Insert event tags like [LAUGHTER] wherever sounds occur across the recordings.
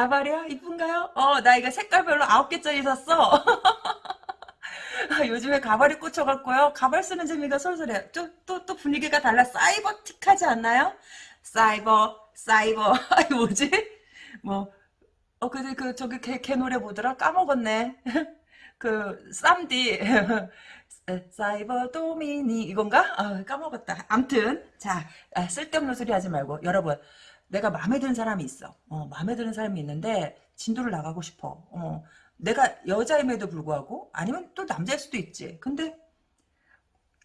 가발이요? 이쁜가요? 어, 나 이거 색깔별로 아홉 개짜리 샀어. [LAUGHS] 요즘에 가발이 꽂혀갖고요. 가발 쓰는 재미가 솔솔해요. 또, 또, 또 분위기가 달라. 사이버틱하지 않나요? 사이버, 사이버. [LAUGHS] 아이, 뭐지? 뭐, 어, 근데 그, 저기, 걔, 걔 노래 뭐더라? 까먹었네. [LAUGHS] 그, 쌈디. 사이버 도미니. 이건가? 아, 까먹었다. 암튼, 자, 아, 쓸데없는 소리 하지 말고, 여러분. 내가 마음에 드는 사람이 있어. 어, 마음에 드는 사람이 있는데, 진도를 나가고 싶어. 어, 내가 여자임에도 불구하고 아니면 또 남자일 수도 있지. 근데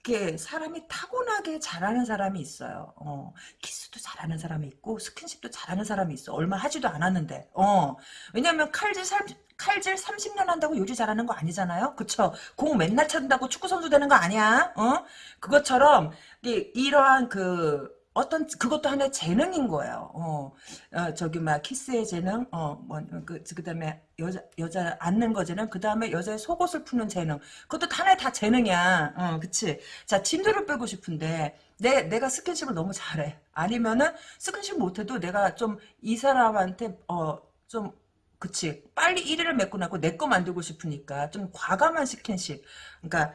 이렇게 사람이 타고나게 잘하는 사람이 있어요. 어, 키스도 잘하는 사람이 있고 스킨십도 잘하는 사람이 있어. 얼마 하지도 않았는데. 어, 왜냐면 칼질 살 칼질 30년 한다고 요리 잘하는 거 아니잖아요. 그쵸? 공 맨날 찬다고 축구 선수 되는 거 아니야. 어? 그것처럼 이러한 그 어떤 그것도 하나의 재능인 거예요. 어, 어 저기 막 키스의 재능, 어 뭐 그 그다음에 여자 여자 안는 거 재능, 그다음에 여자의 속옷을 푸는 재능. 그것도 하나의 다 재능이야. 어, 그치? 자, 진도를 빼고 싶은데 내 내가 스킨십을 너무 잘해. 아니면은 스킨십 못 해도 내가 좀 이 사람한테 어 좀 그치 빨리 1위를 맺고 나고 내 거 만들고 싶으니까 좀 과감한 스킨십 그러니까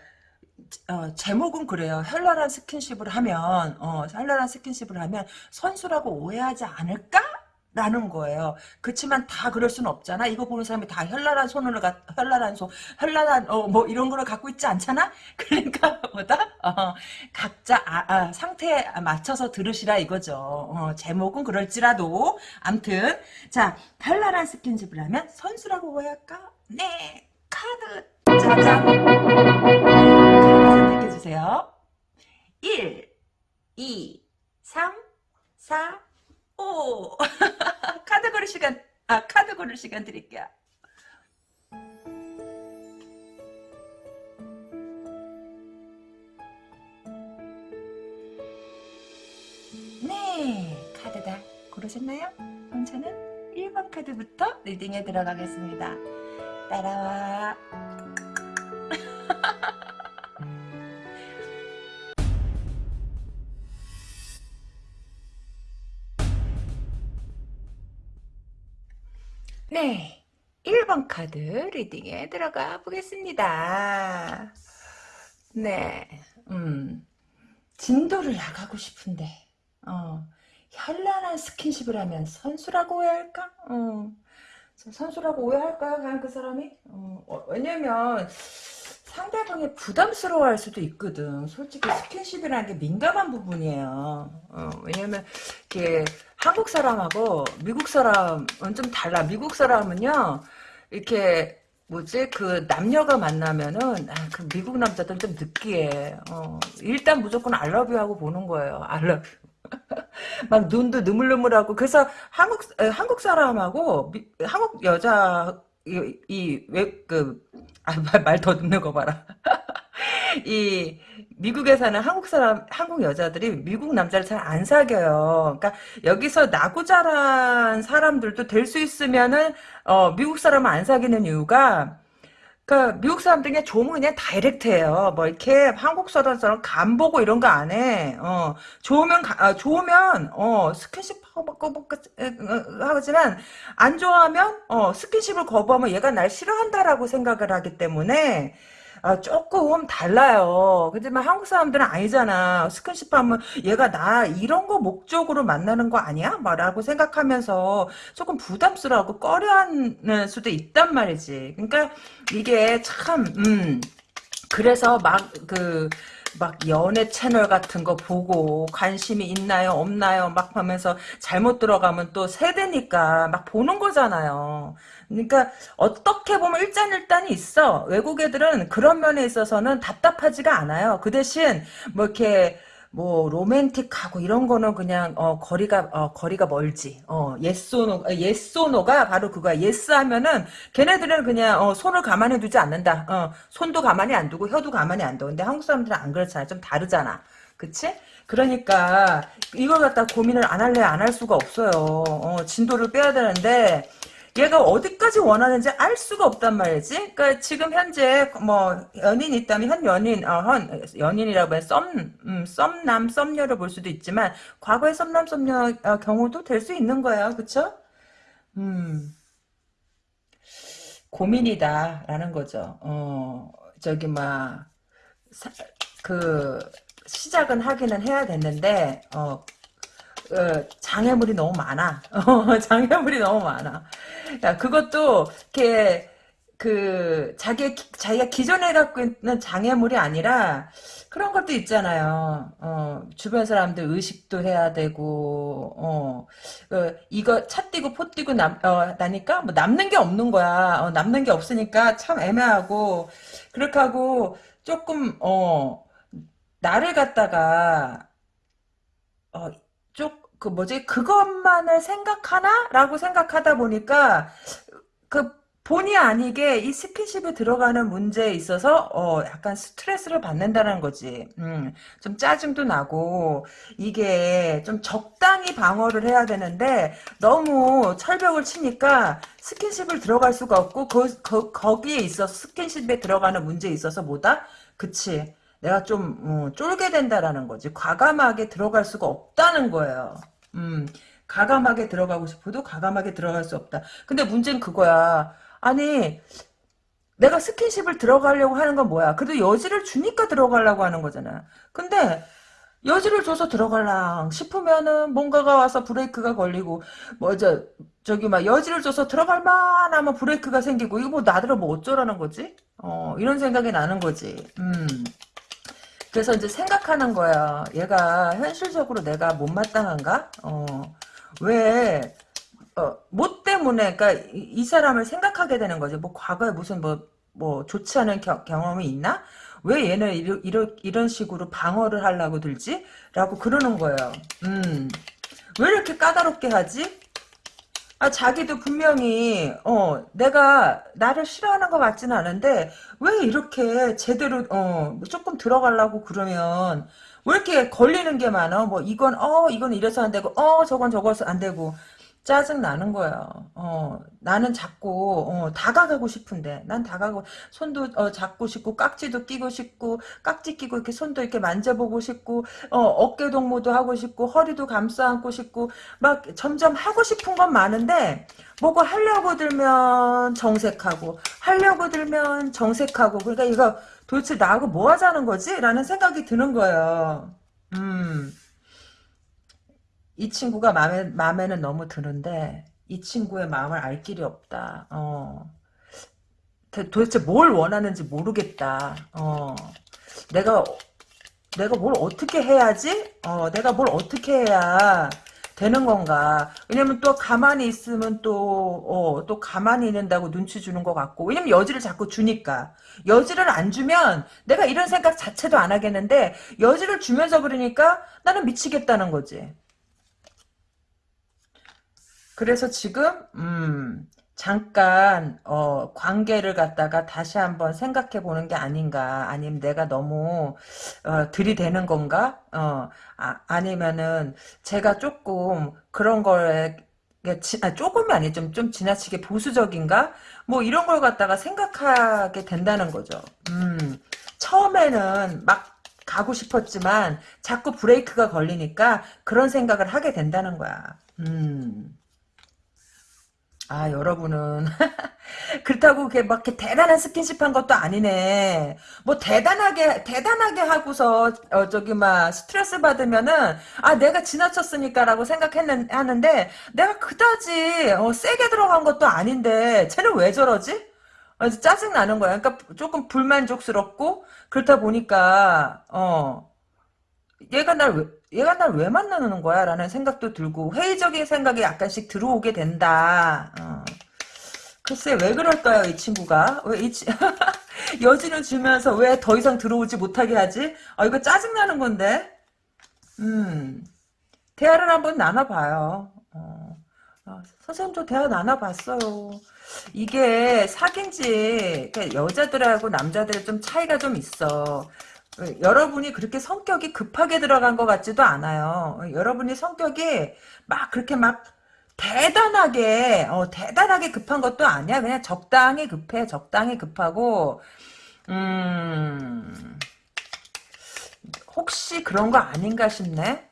어, 제목은 그래요. 현란한 스킨십을 하면 어, 현란한 스킨십을 하면 선수라고 오해하지 않을까? 라는 거예요. 그렇지만 다 그럴 수는 없잖아. 이거 보는 사람이 다 현란한 가, 현란한 손, 현란한 어, 뭐 이런 거를 갖고 있지 않잖아. [LAUGHS] 그러니까 뭐다 어, 각자 아, 아, 상태에 맞춰서 들으시라 이거죠. 어, 제목은 그럴지라도 암튼 자 현란한 스킨십을 하면 선수라고 오해할까? 네 카드 짜잔. 선택해주세요. 1, 2, 3, 4, 5. 카드 고를 시간, 아, 카드 고를 시간 드릴게요. 네, 카드 다 고르셨나요? 그럼 저는 1번 카드부터 리딩에 들어가겠습니다. 따라와. 네. 1번 카드 리딩에 들어가 보겠습니다. 네. 음. 진도를 나가고 싶은데, 어, 현란한 스킨십을 하면 선수라고 오해할까? 어, 선수라고 오해할까요? 그냥 그 사람이? 어, 어 왜냐면, 상대방이 부담스러워할 수도 있거든. 솔직히 스킨십이라는 게 민감한 부분이에요. 어, 왜냐면 이게 한국 사람하고 미국 사람은 좀 달라. 미국 사람은요 이렇게 뭐지 그 남녀가 만나면은 아, 그 미국 남자들은 좀 느끼해. 어, 일단 무조건 알러뷰 하고 보는 거예요. 알러뷰. [LAUGHS] 막 눈도 느물느물하고 그래서 한국 한국 사람하고 미, 한국 여자 이왜그 아, 말 더듬는 거 봐라. [LAUGHS] 이 미국에 사는 한국 사람 한국 여자들이 미국 남자를 잘 안 사겨요. 그러니까 여기서 나고 자란 사람들도 될 수 있으면은 어, 미국 사람을 안 사귀는 이유가 그러니까 미국 사람들 그냥 좋으면 그냥 다이렉트해요. 뭐 이렇게 한국 사람처럼 간 보고 이런 거 안 해. 어 좋으면 가, 아, 좋으면 어 스킨십 하고 하지만 안 좋아하면 어 스킨십을 거부하면 얘가 날 싫어한다라고 생각을 하기 때문에 아, 조금 달라요. 그지만 한국 사람들은 아니잖아. 스킨십 하면 얘가 나 이런 거 목적으로 만나는 거 아니야? 라고 생각하면서 조금 부담스러워하고 꺼려하는 수도 있단 말이지. 그러니까 이게 참, 음, 그래서 막, 그, 막 연애 채널 같은 거 보고 관심이 있나요 없나요 막 하면서 잘못 들어가면 또 세대니까 막 보는 거잖아요. 그러니까 어떻게 보면 일장일단이 있어. 외국 애들은 그런 면에 있어서는 답답하지가 않아요. 그 대신 뭐 이렇게 뭐 로맨틱하고 이런 거는 그냥 어 거리가 어 거리가 멀지. 어 예소노 예소노가 바로 그거야. yes 하면은 걔네들은 그냥 어 손을 가만히 두지 않는다. 어 손도 가만히 안 두고 혀도 가만히 안 둬. 근데 한국 사람들은 안 그렇잖아. 좀 다르잖아. 그치? 그러니까 이걸 갖다 고민을 안 할래 안 할 수가 없어요. 어 진도를 빼야 되는데 얘가 어디까지 원하는지 알 수가 없단 말이지. 그러니까 지금 현재 뭐 연인 있다면 현 연인, 어, 현 연인이라고 해 썸, 음, 썸남, 썸녀를 볼 수도 있지만 과거의 썸남, 썸녀 어, 경우도 될 수 있는 거예요. 그쵸? 음, 고민이다라는 거죠. 어, 저기 막, 사- 그 시작은 하기는 해야 됐는데 어, 어, 장애물이 너무 많아. 어, [LAUGHS] 장애물이 너무 많아. 야, 그것도, 이렇게, 그, 자기, 자기가 기존에 갖고 있는 장애물이 아니라, 그런 것도 있잖아요. 어, 주변 사람들 의식도 해야 되고, 어, 어, 이거 차 띄고 포 띄고 남, 어, 나니까, 뭐 남는 게 없는 거야. 어, 남는 게 없으니까 참 애매하고, 그렇게 하고, 조금, 어, 나를 갖다가, 어, 쪽, 그 뭐지, 그것만을 생각하나? 라고 생각하다 보니까, 그, 본의 아니게 이 스킨십에 들어가는 문제에 있어서, 어, 약간 스트레스를 받는다는 거지. 음, 좀 짜증도 나고, 이게 좀 적당히 방어를 해야 되는데, 너무 철벽을 치니까 스킨십을 들어갈 수가 없고, 그, 그, 거기에 있어서 스킨십에 들어가는 문제에 있어서 뭐다? 그치. 내가 좀 어, 쫄게 된다라는 거지. 과감하게 들어갈 수가 없다는 거예요. 음, 가감하게 들어가고 싶어도 가감하게 들어갈 수 없다. 근데 문제는 그거야. 아니, 내가 스킨십을 들어가려고 하는 건 뭐야? 그래도 여지를 주니까 들어가려고 하는 거잖아. 근데 여지를 줘서 들어갈랑 싶으면은 뭔가가 와서 브레이크가 걸리고 뭐 저 저기 막 여지를 줘서 들어갈 만하면 브레이크가 생기고 이거 뭐 나더러 뭐 어쩌라는 거지? 어 이런 생각이 나는 거지. 음. 그래서 이제 생각하는 거야. 얘가 현실적으로 내가 못마땅한가? 어, 왜, 어, 뭐 때문에, 그니까, 이, 이 사람을 생각하게 되는 거지. 뭐, 과거에 무슨 뭐, 뭐, 좋지 않은 겨- 경험이 있나? 왜 얘는 이러, 이러, 이런 식으로 방어를 하려고 들지? 라고 그러는 거예요. 음, 왜 이렇게 까다롭게 하지? 아, 자기도 분명히, 어, 내가, 나를 싫어하는 것 같지는 않은데, 왜 이렇게 제대로, 어, 뭐 조금 들어가려고 그러면, 왜 이렇게 걸리는 게 많아? 뭐, 이건, 어, 이건 이래서 안 되고, 어, 저건 저거서 안 되고, 짜증 나는 거예요. 어, 나는 자꾸, 어, 다가가고 싶은데, 난 다가고, 손도, 어, 잡고 싶고, 깍지도 끼고 싶고, 깍지 끼고, 이렇게 손도 이렇게 만져보고 싶고, 어, 어깨 동무도 하고 싶고, 허리도 감싸 안고 싶고, 막 점점 하고 싶은 건 많은데 뭐고 하려고 들면 정색하고 하려고 들면 정색하고 그러니까 이거 도대체 나하고 뭐 하자는 거지? 라는 생각이 드는 거예요. 음, 이 친구가 마음에, 마음에는 너무 드는데 이 친구의 마음을 알 길이 없다. 어, 도- 도대체 뭘 원하는지 모르겠다. 어, 내가 내가 뭘 어떻게 해야지? 어, 내가 뭘 어떻게 해야 되는 건가? 왜냐면 또 가만히 있으면 또, 어, 또 가만히 있는다고 눈치 주는 것 같고. 왜냐면 여지를 자꾸 주니까. 여지를 안 주면 내가 이런 생각 자체도 안 하겠는데, 여지를 주면서 그러니까 나는 미치겠다는 거지. 그래서 지금 음 잠깐 어 관계를 갖다가 다시 한번 생각해 보는 게 아닌가 아니면 내가 너무 어 들이대는 건가 어 아, 아니면은 제가 조금 그런 거에 지, 아, 조금이 아니 좀, 좀 지나치게 보수적인가? 뭐 이런 걸 갖다가 생각하게 된다는 거죠. 음, 처음에는 막 가고 싶었지만 자꾸 브레이크가 걸리니까 그런 생각을 하게 된다는 거야. 음. 아, 여러분은. [LAUGHS] 그렇다고 그게 막 이렇게 대단한 스킨십 한 것도 아니네. 뭐 대단하게, 대단하게 하고서, 어, 저기, 막, 스트레스 받으면은, 아, 내가 지나쳤으니까라고 생각했는, 하는데, 내가 그다지, 어, 세게 들어간 것도 아닌데, 쟤는 왜 저러지? 어, 짜증 나는 거야. 그러니까 조금 불만족스럽고, 그렇다 보니까, 어, 얘가 날 왜, 얘가 날 왜 만나는 거야? 라는 생각도 들고, 회의적인 생각이 약간씩 들어오게 된다. 어. 글쎄, 왜 그럴까요, 이 친구가? 왜 이, 치... [LAUGHS] 여지는 주면서 왜 더 이상 들어오지 못하게 하지? 아, 이거 짜증나는 건데? 음, 대화를 한번 나눠봐요. 어. 어, 선생님도 대화 나눠봤어요. 이게 사귄지, 그러니까 여자들하고 남자들의 좀 차이가 좀 있어. 어, 여러분이 그렇게 성격이 급하게 들어간 것 같지도 않아요. 어, 여러분이 성격이 막 그렇게 막 대단하게 어, 대단하게 급한 것도 아니야. 그냥 적당히 급해. 적당히 급하고 음 혹시 그런 거 아닌가 싶네.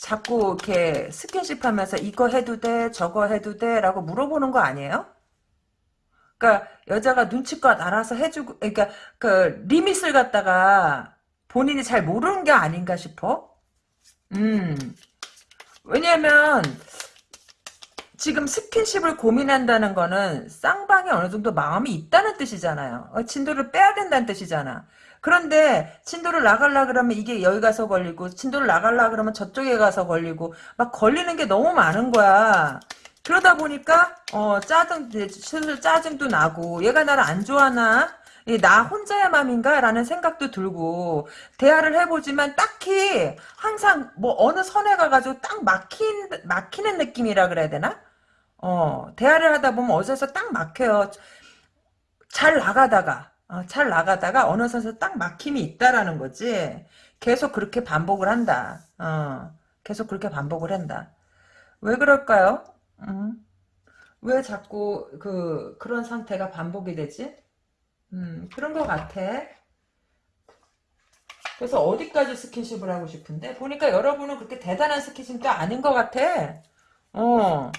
자꾸 이렇게 스킨십 하면서 이거 해도 돼, 저거 해도 돼 라고 물어보는 거 아니에요? 그러니까 여자가 눈치껏 알아서 해주고 그러니까 그 리밋을 갖다가 본인이 잘 모르는 게 아닌가 싶어. 음. 왜냐면 지금 스킨십을 고민한다는 거는 쌍방이 어느 정도 마음이 있다는 뜻이잖아요. 어, 진도를 빼야 된다는 뜻이잖아. 그런데 진도를 나갈라 그러면 이게 여기 가서 걸리고 진도를 나갈라 그러면 저쪽에 가서 걸리고 막 걸리는 게 너무 많은 거야. 그러다 보니까 어 짜증 슬슬 짜증도 나고 얘가 나를 안 좋아하나? 이나 혼자의 맘인가? 라는 생각도 들고 대화를 해보지만 딱히 항상 뭐 어느 선에 가가지고 딱 막힌 막히는 느낌이라 그래야 되나? 어 대화를 하다 보면 어디서 딱 막혀요. 잘 나가다가 어, 잘 나가다가 어느 선에서 딱 막힘이 있다라는 거지. 계속 그렇게 반복을 한다. 어 계속 그렇게 반복을 한다. 왜 그럴까요 음. 왜 자꾸 그 그런 상태가 반복이 되지? 음, 그런 것 같아. 그래서 어디까지 스킨십을 하고 싶은데 보니까 여러분은 그렇게 대단한 스킨십도 아닌 것 같아. 어.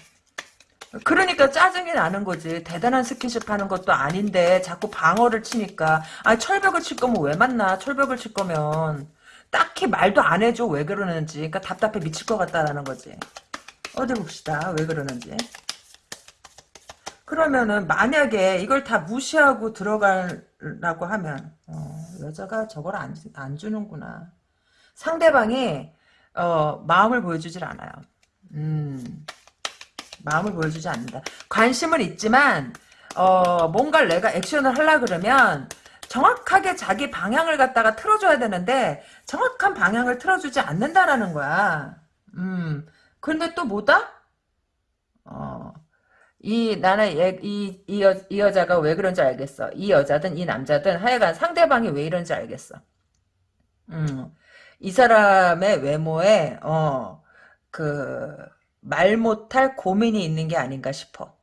그러니까 짜증이 나는 거지. 대단한 스킨십 하는 것도 아닌데 자꾸 방어를 치니까. 아 철벽을 칠 거면 왜 만나? 철벽을 칠 거면. 딱히 말도 안 해줘. 왜 그러는지. 그러니까 답답해 미칠 것 같다라는 거지. 어디 봅시다. 왜 그러는지. 그러면은 만약에 이걸 다 무시하고 들어가라고 하면 어, 여자가 저걸 안, 안 주는구나. 상대방이 어, 마음을 보여주질 않아요. 음, 마음을 보여주지 않는다. 관심은 있지만 어, 뭔가를 내가 액션을 하려 그러면 정확하게 자기 방향을 갖다가 틀어줘야 되는데 정확한 방향을 틀어주지 않는다라는 거야. 음, 근데 또 뭐다? 어, 이 나는 얘, 이, 이, 여, 이 여자가 왜 그런지 알겠어. 이 여자든 이 남자든 하여간 상대방이 왜 이런지 알겠어. 음, 이 사람의 외모에 어, 그 말 못할 고민이 있는 게 아닌가 싶어.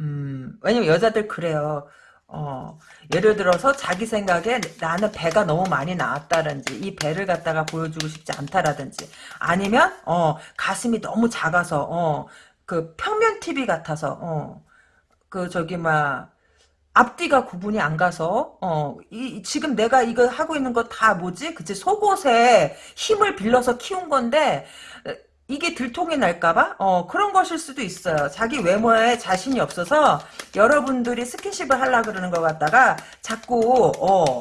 음, 왜냐면 여자들 그래요. 어, 예를 들어서 자기 생각에 나는 배가 너무 많이 나왔다든지 이 배를 갖다가 보여주고 싶지 않다라든지 아니면 어, 가슴이 너무 작아서 어, 그 평면 TV 같아서 어, 그 저기 막 앞뒤가 구분이 안 가서 어, 이, 지금 내가 이거 하고 있는 거 다 뭐지? 그치 속옷에 힘을 빌려서 키운 건데 이게 들통이 날까봐 어, 그런 것일 수도 있어요. 자기 외모에 자신이 없어서 여러분들이 스킨십을 하려 그러는 것 같다가 자꾸 어,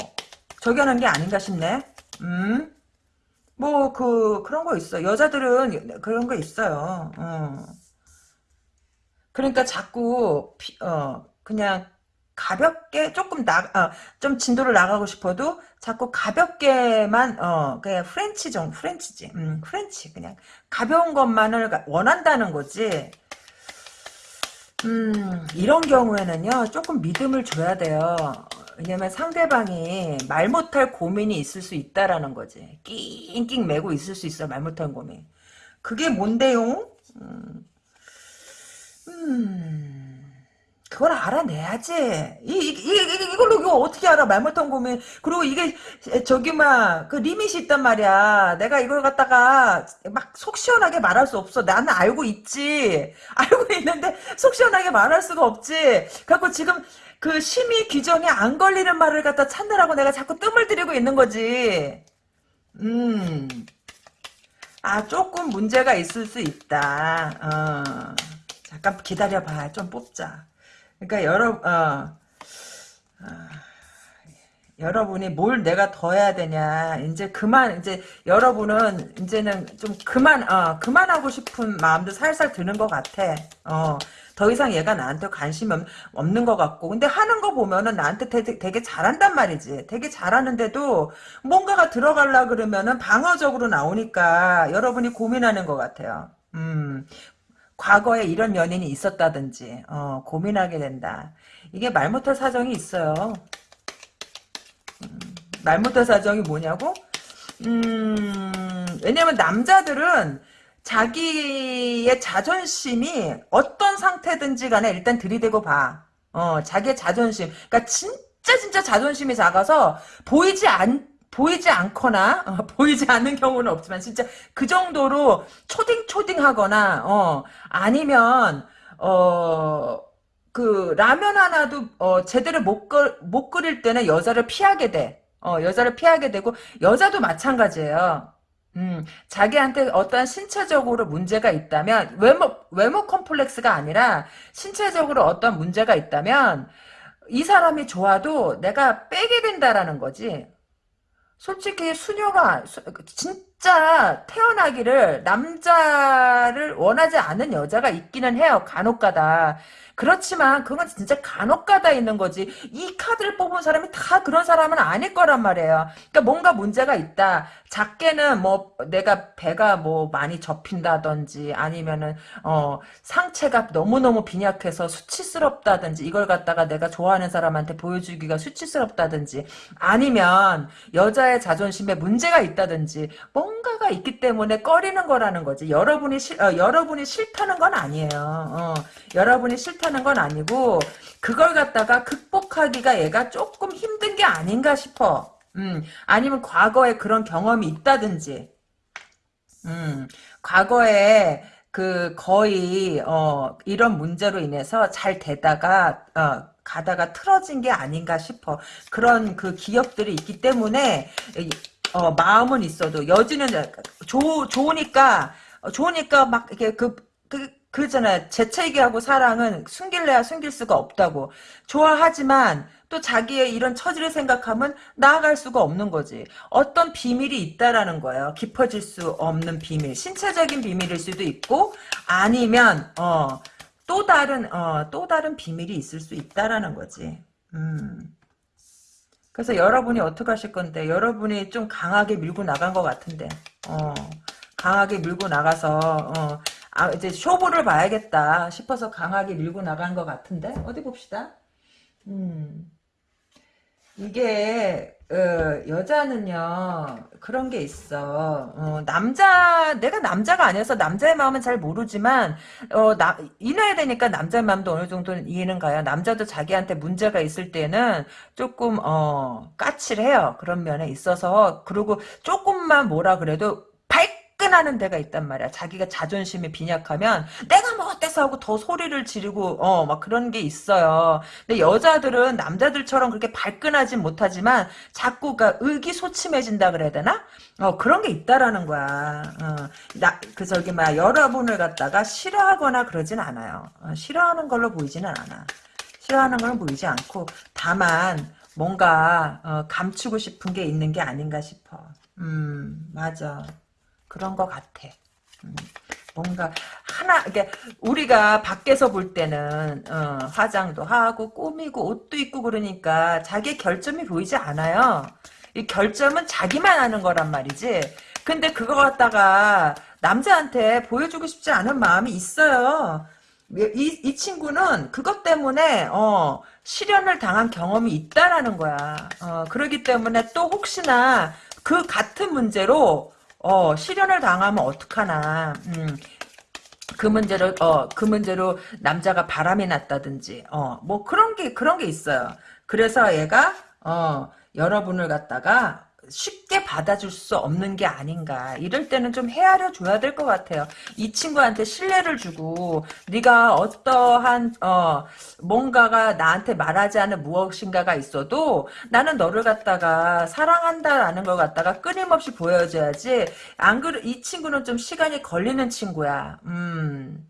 저기 하는 게 아닌가 싶네. 음. 뭐 그 그런 거 있어. 여자들은 그런 거 있어요. 어. 그러니까 자꾸 피, 어 그냥 가볍게 조금 나좀 어, 진도를 나가고 싶어도 자꾸 가볍게만 어 그냥 프렌치 정 프렌치지. 음 프렌치 그냥. 가벼운 것만을 원한다는 거지. 음 이런 경우에는요 조금 믿음을 줘야 돼요. 왜냐면 상대방이 말 못할 고민이 있을 수 있다라는 거지. 낑낑 매고 있을 수 있어 말 못할 고민. 그게 뭔데요? 음, 음, 그걸 알아내야지. 이, 이, 이, 이걸로 이거 어떻게 알아? 말 못한 고민. 그리고 이게, 저기, 막, 그 리밋이 있단 말이야. 내가 이걸 갖다가 막 속 시원하게 말할 수 없어. 나는 알고 있지. [LAUGHS] 알고 있는데 속 시원하게 말할 수가 없지. 갖고 지금 그 심의 규정이 안 걸리는 말을 갖다 찾느라고 내가 자꾸 뜸을 들이고 있는 거지. 음. 아, 조금 문제가 있을 수 있다. 어. 잠깐 기다려봐. 좀 뽑자. 그러니까 여러 어, 어, 여러분이 뭘 내가 더 해야 되냐. 이제 그만 이제 여러분은 이제는 좀 그만 어 그만하고 싶은 마음도 살살 드는 것 같아. 어. 더 이상 얘가 나한테 관심이 없는 것 같고 근데 하는 거 보면은 나한테 되게, 되게 잘한단 말이지 되게 잘하는데도 뭔가가 들어갈라 그러면은 방어적으로 나오니까 여러분이 고민하는 것 같아요 음 과거에 이런 연인이 있었다든지 어, 고민하게 된다. 이게 말 못할 사정이 있어요. 음, 말 못할 사정이 뭐냐고? 음, 왜냐면 남자들은 자기의 자존심이 어떤 상태든지 간에 일단 들이대고 봐. 어, 자기의 자존심. 그러니까 진짜 진짜 자존심이 작아서 보이지 않 보이지 않거나 어, [LAUGHS] 보이지 않는 경우는 없지만 진짜 그 정도로 초딩 초딩하거나 어 아니면 어 그 라면 하나도 어 제대로 못, 끓, 못 끓일 때는 여자를 피하게 돼. 어 여자를 피하게 되고 여자도 마찬가지예요. 음, 자기한테 어떠한 신체적으로 문제가 있다면 외모 외모 컴플렉스가 아니라 신체적으로 어떤 문제가 있다면 이 사람이 좋아도 내가 빼게 된다라는 거지. 솔직히 수녀가 수- 진짜 태어나기를 남자를 원하지 않는 여자가 있기는 해요. 간혹가다. 그렇지만 그건 진짜 간혹가다 있는 거지. 이 카드를 뽑은 사람이 다 그런 사람은 아닐 거란 말이에요. 그러니까 뭔가 문제가 있다. 작게는 뭐 내가 배가 뭐 많이 접힌다든지 아니면은 어 상체가 너무너무 빈약해서 수치스럽다든지 이걸 갖다가 내가 좋아하는 사람한테 보여주기가 수치스럽다든지 아니면 여자의 자존심에 문제가 있다든지 뭔 가가 있기 때문에 꺼리는 거라는 거지. 여러분이 싫 어, 여러분이 싫다는 건 아니에요. 어, 여러분이 싫다는 건 아니고 그걸 갖다가 극복하기가 얘가 조금 힘든 게 아닌가 싶어. 음, 아니면 과거에 그런 경험이 있다든지. 음, 과거에 그 거의 어 이런 문제로 인해서 잘 되다가 어 가다가 틀어진 게 아닌가 싶어. 그런 그 기억들이 있기 때문에 이- 어 마음은 있어도 여지는 좋 좋으니까 어, 좋으니까 막 이게 그 그, 그잖아요. 재채기하고 사랑은 숨길래야 숨길 수가 없다고. 좋아하지만 또 자기의 이런 처지를 생각하면 나아갈 수가 없는 거지. 어떤 비밀이 있다라는 거예요. 깊어질 수 없는 비밀. 신체적인 비밀일 수도 있고 아니면 어, 또 다른 어, 또 다른 비밀이 있을 수 있다라는 거지. 음. 그래서 여러분이 어떻게 하실 건데 여러분이 좀 강하게 밀고 나간 것 같은데 어, 강하게 밀고 나가서 어, 아, 이제 쇼부를 봐야겠다 싶어서 강하게 밀고 나간 것 같은데 어디 봅시다. 음. 이게 어, 여자는요 그런 게 있어. 어, 남자 내가 남자가 아니어서 남자의 마음은 잘 모르지만 어, 나, 이나야 되니까 남자의 마음도 어느 정도는 이해는 가요. 남자도 자기한테 문제가 있을 때는 조금 어, 까칠해요. 그런 면에 있어서. 그리고 조금만 뭐라 그래도 발끈하는 데가 있단 말이야 자기가 자존심이 빈약하면 내가 뭐 어때서 하고 더 소리를 지르고 어 막 그런 게 있어요 근데 여자들은 남자들처럼 그렇게 발끈하진 못하지만 자꾸 가 의기소침해진다 그래야 되나? 어 그런 게 있다라는 거야. 어, 나그 저기 막 여러분을 갖다가 싫어하거나 그러진 않아요. 어, 싫어하는 걸로 보이지는 않아. 싫어하는 건 보이지 않고 다만 뭔가 어, 감추고 싶은 게 있는 게 아닌가 싶어. 음 맞아. 그런 것 같아. 음. 뭔가 하나 이게 우리가 밖에서 볼 때는 어, 화장도 하고 꾸미고 옷도 입고 그러니까 자기 결점이 보이지 않아요. 이 결점은 자기만 아는 거란 말이지. 근데 그거 갖다가 남자한테 보여주고 싶지 않은 마음이 있어요. 이, 이 친구는 그것 때문에 어, 실현을 당한 경험이 있다라는 거야. 어, 그러기 때문에 또 혹시나 그 같은 문제로 어, 실현을 당하면 어떡하나. 음, 그 문제로, 어, 그 문제로 남자가 바람이 났다든지, 어, 뭐 그런 게, 그런 게 있어요. 그래서 얘가, 어, 여러분을 갖다가 쉽게 받아줄 수 없는 게 아닌가. 이럴 때는 좀 헤아려 줘야 될 것 같아요. 이 친구한테 신뢰를 주고 네가 어떠한 어 뭔가가 나한테 말하지 않은 무엇인가가 있어도 나는 너를 갖다가 사랑한다라는 걸 갖다가 끊임없이 보여줘야지. 안 그래 이 친구는 좀 시간이 걸리는 친구야. 음.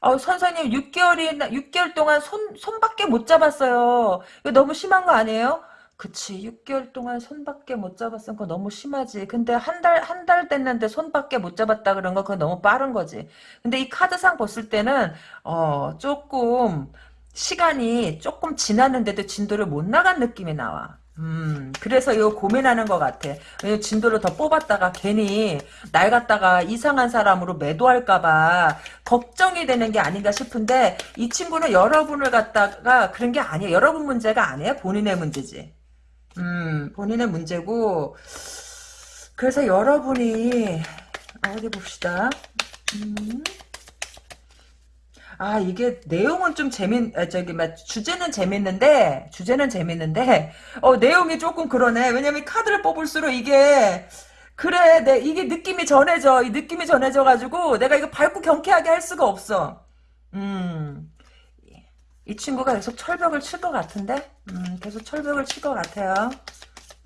어, 선생님, 6개월이, 6개월 동안 손, 손밖에 못 잡았어요. 이거 너무 심한 거 아니에요? 그치, 6개월 동안 손밖에 못 잡았으면 그거 너무 심하지. 근데 한 달, 한 달 됐는데 손밖에 못 잡았다 그런 거 그거 너무 빠른 거지. 근데 이 카드상 봤을 때는, 어, 조금, 시간이 조금 지났는데도 진도를 못 나간 느낌이 나와. 음, 그래서 이거 고민하는 것 같아. 왜냐면 진도를 더 뽑았다가 괜히 날 갖다가 이상한 사람으로 매도할까봐 걱정이 되는 게 아닌가 싶은데 이 친구는 여러분을 갖다가 그런 게 아니에요. 여러분 문제가 아니에요. 본인의 문제지. 음, 본인의 문제고 그래서 여러분이 어디 봅시다. 음. 아, 이게 내용은 좀 재밌, 아, 저기, 막, 주제는 재밌는데, 주제는 재밌는데, 어, 내용이 조금 그러네. 왜냐면 카드를 뽑을수록 이게, 그래, 내, 이게 느낌이 전해져. 이 느낌이 전해져 가지고, 내가 이거 밝고 경쾌하게 할 수가 없어. 음, 이 친구가 계속 철벽을 칠 것 같은데? 음, 계속 철벽을 칠 것 같아요.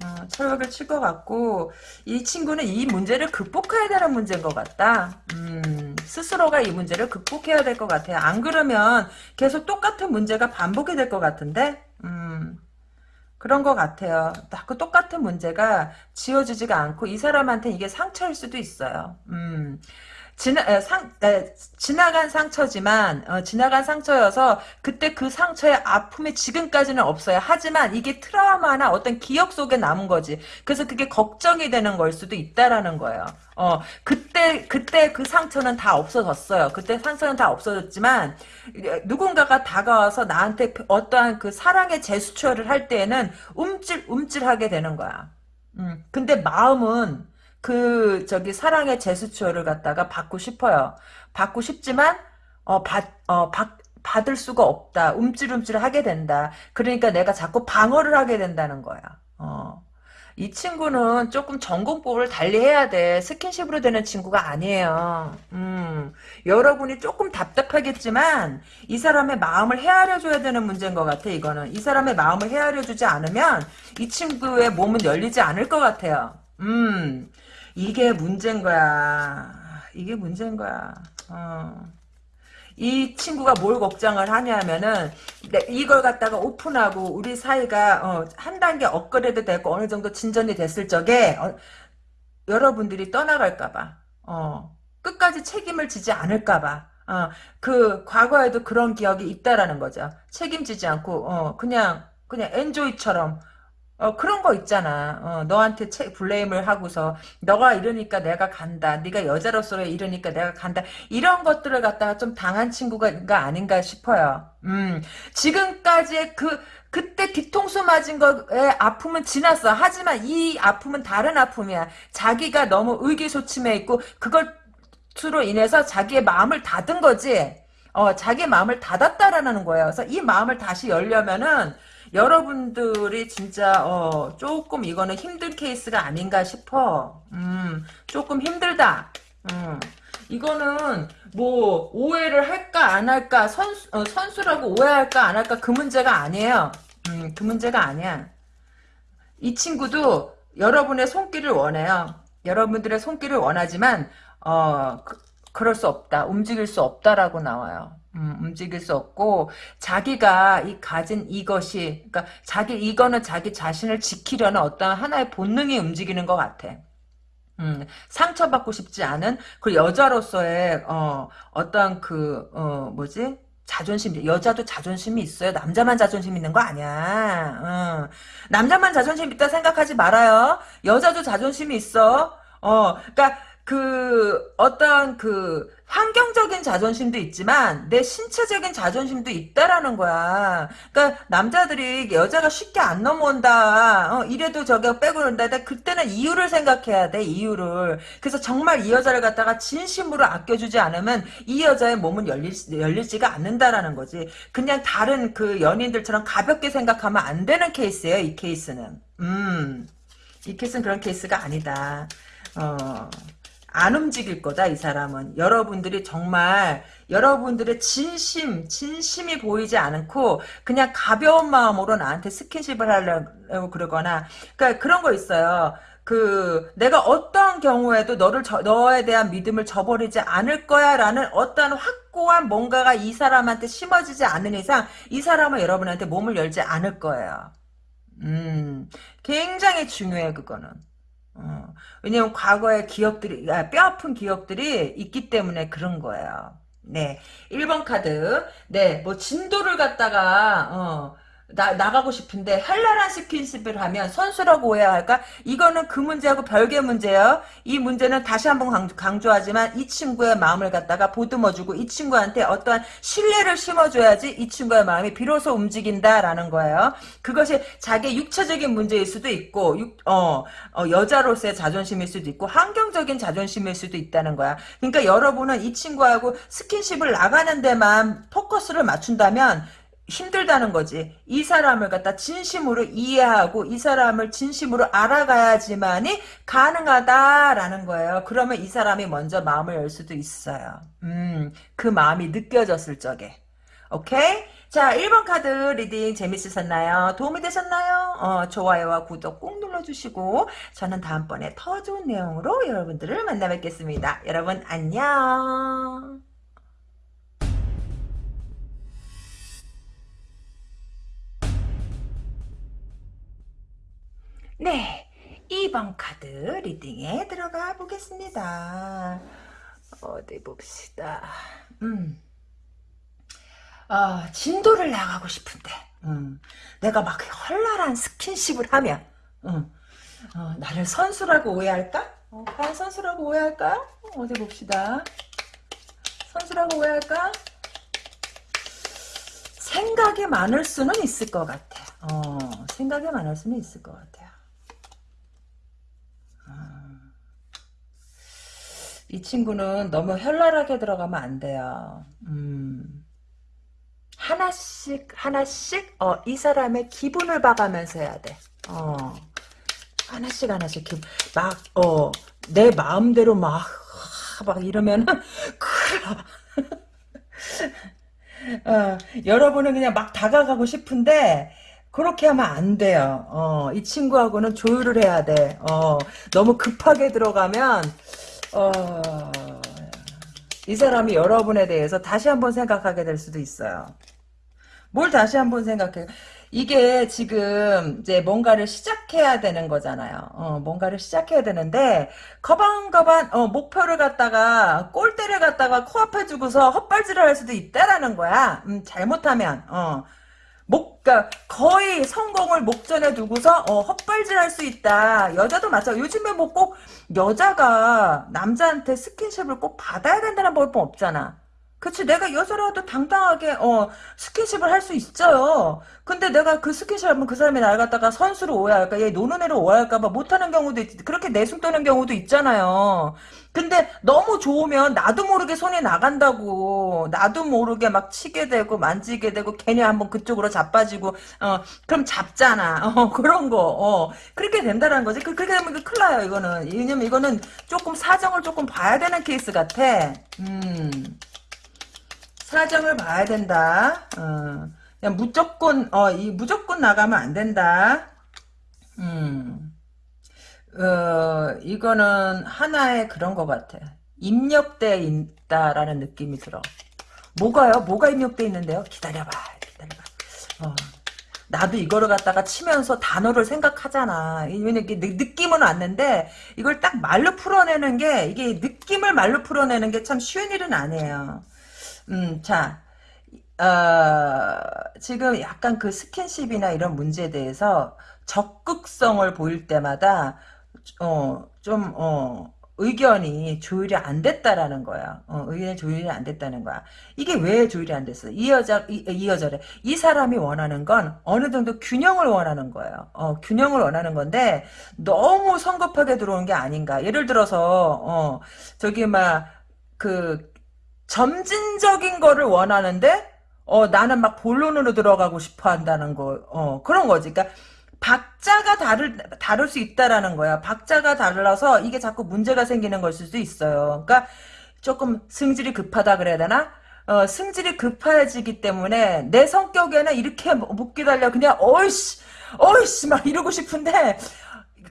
어, 철벽을 칠 것 같고 이 친구는 이 문제를 극복해야 되는 문제인 것 같다. 음, 스스로가 이 문제를 극복해야 될 것 같아요. 안 그러면 계속 똑같은 문제가 반복이 될 것 같은데 음, 그런 것 같아요. 그 똑같은 문제가 지워지지가 않고 이 사람한테 이게 상처일 수도 있어요. 음, 지나 에, 상 에, 지나간 상처지만 어, 지나간 상처여서 그때 그 상처의 아픔이 지금까지는 없어요. 하지만 이게 트라우마나 어떤 기억 속에 남은 거지. 그래서 그게 걱정이 되는 걸 수도 있다라는 거예요. 어 그때 그때 그 상처는 다 없어졌어요. 그때 상처는 다 없어졌지만 누군가가 다가와서 나한테 어떠한 그 사랑의 제스처를 할 때에는 움찔 움찔하게 되는 거야. 음 근데 마음은 그 저기 사랑의 제스처를 갖다가 받고 싶어요. 받고 싶지만 어, 받, 어, 받, 받을 수가 없다. 움찔움찔 하게 된다. 그러니까 내가 자꾸 방어를 하게 된다는 거야. 어. 이 친구는 조금 전공법을 달리해야 돼. 스킨십으로 되는 친구가 아니에요. 음, 여러분이 조금 답답하겠지만 이 사람의 마음을 헤아려줘야 되는 문제인 것 같아. 이거는 이 사람의 마음을 헤아려주지 않으면 이 친구의 몸은 열리지 않을 것 같아요. 음, 이게 문제인 거야. 이게 문제인 거야. 어. 이 친구가 뭘 걱정을 하냐면은 이걸 갖다가 오픈하고 우리 사이가 어, 한 단계 업그레이드 되고 어느 정도 진전이 됐을 적에 어, 여러분들이 떠나갈까봐 어, 끝까지 책임을 지지 않을까봐 어, 그 과거에도 그런 기억이 있다라는 거죠. 책임지지 않고 어, 그냥 그냥 엔조이처럼 어, 그런 거 있잖아. 어, 너한테 체, 블레임을 하고서 너가 이러니까 내가 간다. 네가 여자로서 이러니까 내가 간다. 이런 것들을 갖다가 좀 당한 친구가 아닌가 싶어요. 음, 지금까지의 그 그때 뒤통수 맞은 거의 아픔은 지났어. 하지만 이 아픔은 다른 아픔이야. 자기가 너무 의기소침해 있고 그걸 수로 인해서 자기의 마음을 닫은 거지. 어, 자기 마음을 닫았다라는 거예요. 그래서 이 마음을 다시 열려면은 여러분들이 진짜 어, 조금 이거는 힘든 케이스가 아닌가 싶어. 음, 조금 힘들다. 음, 이거는 뭐 오해를 할까 안 할까 선수, 어, 선수라고 오해할까 안 할까 그 문제가 아니에요. 음, 그 문제가 아니야. 이 친구도 여러분의 손길을 원해요. 여러분들의 손길을 원하지만 어 그, 그럴 수 없다. 움직일 수 없다라고 나와요. 음, 움직일 수 없고 자기가 이 가진 이것이 그러니까 자기 이거는 자기 자신을 지키려는 어떤 하나의 본능이 움직이는 것 같아. 음, 상처받고 싶지 않은 그 여자로서의 어, 어떤 그 어, 뭐지 자존심 여자도 자존심이 있어요. 남자만 자존심 있는 거 아니야. 어. 남자만 자존심 있다 생각하지 말아요. 여자도 자존심이 있어. 어, 그러니까 그 어떤 그 환경적인 자존심도 있지만 내 신체적인 자존심도 있다라는 거야. 그러니까 남자들이 여자가 쉽게 안 넘어온다. 어, 이래도 저게 빼고 그런다. 그때는 이유를 생각해야 돼. 이유를. 그래서 정말 이 여자를 갖다가 진심으로 아껴주지 않으면 이 여자의 몸은 열릴, 열리지가 않는다라는 거지. 그냥 다른 그 연인들처럼 가볍게 생각하면 안 되는 케이스예요. 이 케이스는. 음. 이 케이스는 그런 케이스가 아니다. 어. 안 움직일 거다 이 사람은 여러분들이 정말 여러분들의 진심 진심이 보이지 않고 그냥 가벼운 마음으로 나한테 스킨십을 하려고 그러거나 그러니까 그런 거 있어요 그 내가 어떤 경우에도 너를 저, 너에 대한 믿음을 저버리지 않을 거야라는 어떤 확고한 뭔가가 이 사람한테 심어지지 않는 이상 이 사람은 여러분한테 몸을 열지 않을 거예요. 음, 굉장히 중요해 그거는. 어, 왜냐면 과거의 기억들이 아, 뼈 아픈 기억들이 있기 때문에 그런 거예요. 네, 1번 카드. 네, 뭐 진도를 갖다가 어, 나, 나가고 싶은데 현란한 스킨십을 하면 선수라고 오해할까? 이거는 그 문제하고 별개 문제예요. 이 문제는 다시 한번 강조, 하지만이 친구의 마음을 갖다가 보듬어주고 이 친구한테 어떠한 신뢰를 심어줘야지 이 친구의 마음이 비로소 움직인다라는 거예요. 그것이 자기 육체적인 문제일 수도 있고 육, 어, 어, 여자로서의 자존심일 수도 있고 환경적인 자존심일 수도 있다는 거야. 그러니까 여러분은 이 친구하고 스킨십을 나가는 데만 포커스를 맞춘다면 힘들다는 거지. 이 사람을 갖다 진심으로 이해하고 이 사람을 진심으로 알아가야지만이 가능하다라는 거예요. 그러면 이 사람이 먼저 마음을 열 수도 있어요. 음, 그 마음이 느껴졌을 적에. 오케이? 자, 1번 카드 reading 재밌으셨나요? 도움이 되셨나요? 어, 좋아요와 구독 꼭 눌러주시고 저는 다음번에 더 좋은 내용으로 여러분들을 만나 뵙겠습니다. 여러분 안녕. 네, 2번 카드 reading에 들어가 보겠습니다. 어디 봅시다. 음. 어, 진도를 나가고 싶은데, 음. 내가 막 헐랄한 스킨십을 하면, 음. 어, 나를 선수라고 오해할까? 어, 과연 선수라고 오해할까? 어디 봅시다. 선수라고 오해할까? 생각이 많을 수는 있을 것 같아. 어, 생각이 많을 수는 있을 것 같아요. 이 친구는 너무 현란하게 들어가면 안 돼요. 음. 하나씩 하나씩 어, 이 사람의 기분을 봐가면서 해야 돼. 어. 하나씩 하나씩 기분 막 어, 내 마음대로 막 막 이러면은 [LAUGHS] [LAUGHS] 어, 여러분은 그냥 막 다가가고 싶은데 그렇게 하면 안 돼요. 어, 이 친구하고는 조율을 해야 돼. 어, 너무 급하게 들어가면 어, 이 사람이 여러분에 대해서 다시 한번 생각하게 될 수도 있어요. 뭘 다시 한번 생각해. 이게 지금 이제 뭔가를 시작해야 되는 거잖아요. 어, 뭔가를 시작해야 되는데 거반거반 어, 목표를 갖다가 골대를 갖다가 코앞에 두고서 헛발질을 할 수도 있다라는 거야. 음, 잘못하면 어. 목, 그니까 거의 성공을 목전에 두고서 어, 헛발질할 수 있다. 여자도 마찬가지. 요즘에 뭐 꼭 여자가 남자한테 스킨십을 꼭 받아야 된다는 법은 없잖아. 그치 내가 여자라도 당당하게 어 스킨십을 할 수 있어요. 근데 내가 그 스킨십 하면 그 사람이 날 갖다가 선수로 오해할까 얘 노는 애로 오해할까봐 못하는 경우도 있, 그렇게 내숭 떠는 경우도 있잖아요. 근데 너무 좋으면 나도 모르게 손이 나간다고 나도 모르게 막 치게 되고 만지게 되고 괜히 한번 그쪽으로 자빠지고 어 그럼 잡잖아. [LAUGHS] 어 그런 거어 그렇게 된다는 거지. 그, 그렇게 되면 큰일 나요 이거는. 왜냐면 이거는 조금 사정을 조금 봐야 되는 케이스 같아. 음 사정을 봐야 된다. 어, 그냥 무조건 어, 이 무조건 나가면 안 된다. 음. 어, 이거는 하나의 그런 것 같아. 입력돼 있다라는 느낌이 들어. 뭐가요? 뭐가 입력돼 있는데요? 기다려봐, 기다려봐. 어. 나도 이거를 갖다가 치면서 단어를 생각하잖아. 왜냐면 이게 느낌은 왔는데 이걸 딱 말로 풀어내는 게 이게 느낌을 말로 풀어내는 게 참 쉬운 일은 아니에요. 음, 자, 어, 지금 약간 그 스킨십이나 이런 문제에 대해서 적극성을 보일 때마다, 어, 좀, 어, 의견이 조율이 안 됐다라는 거야. 어, 의견이 조율이 안 됐다는 거야. 이게 왜 조율이 안 됐어? 이 여자, 이, 이 여자래. 이 사람이 원하는 건 어느 정도 균형을 원하는 거예요. 어, 균형을 원하는 건데, 너무 성급하게 들어온 게 아닌가. 예를 들어서, 어, 저기, 막, 그, 점진적인 거를 원하는데 어 나는 막 본론으로 들어가고 싶어 한다는 거. 어 그런 거지. 그러니까 박자가 다를 다를 수 있다라는 거야. 박자가 달라서 이게 자꾸 문제가 생기는 걸 수도 있어요. 그러니까 조금 승질이 급하다 그래야 되나? 어, 승질이 급해지기 때문에 내 성격에는 이렇게 못 기다려 그냥 어이씨 어이씨 막 이러고 싶은데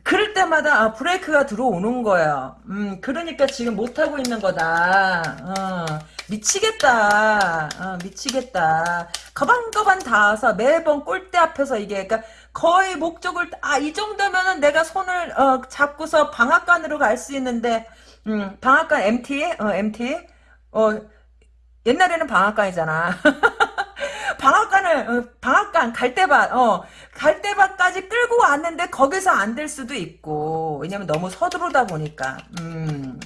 그럴 때마다 아, 브레이크가 들어오는 거야. 음, 그러니까 지금 못하고 있는 거다. 어, 미치겠다. 어, 미치겠다. 거반거반 닿아서 매번 꼴대 앞에서 이게, 그러니까 거의 목적을, 아, 이 정도면은 내가 손을, 어, 잡고서 방앗간으로 갈 수 있는데, 음, 방앗간 MT? 어, MT? 어, 옛날에는 방앗간이잖아. [LAUGHS] 방앗간을 어, 방앗간 갈대밭 어 갈대밭까지 끌고 왔는데 거기서 안 될 수도 있고 왜냐면 너무 서두르다 보니까. 음.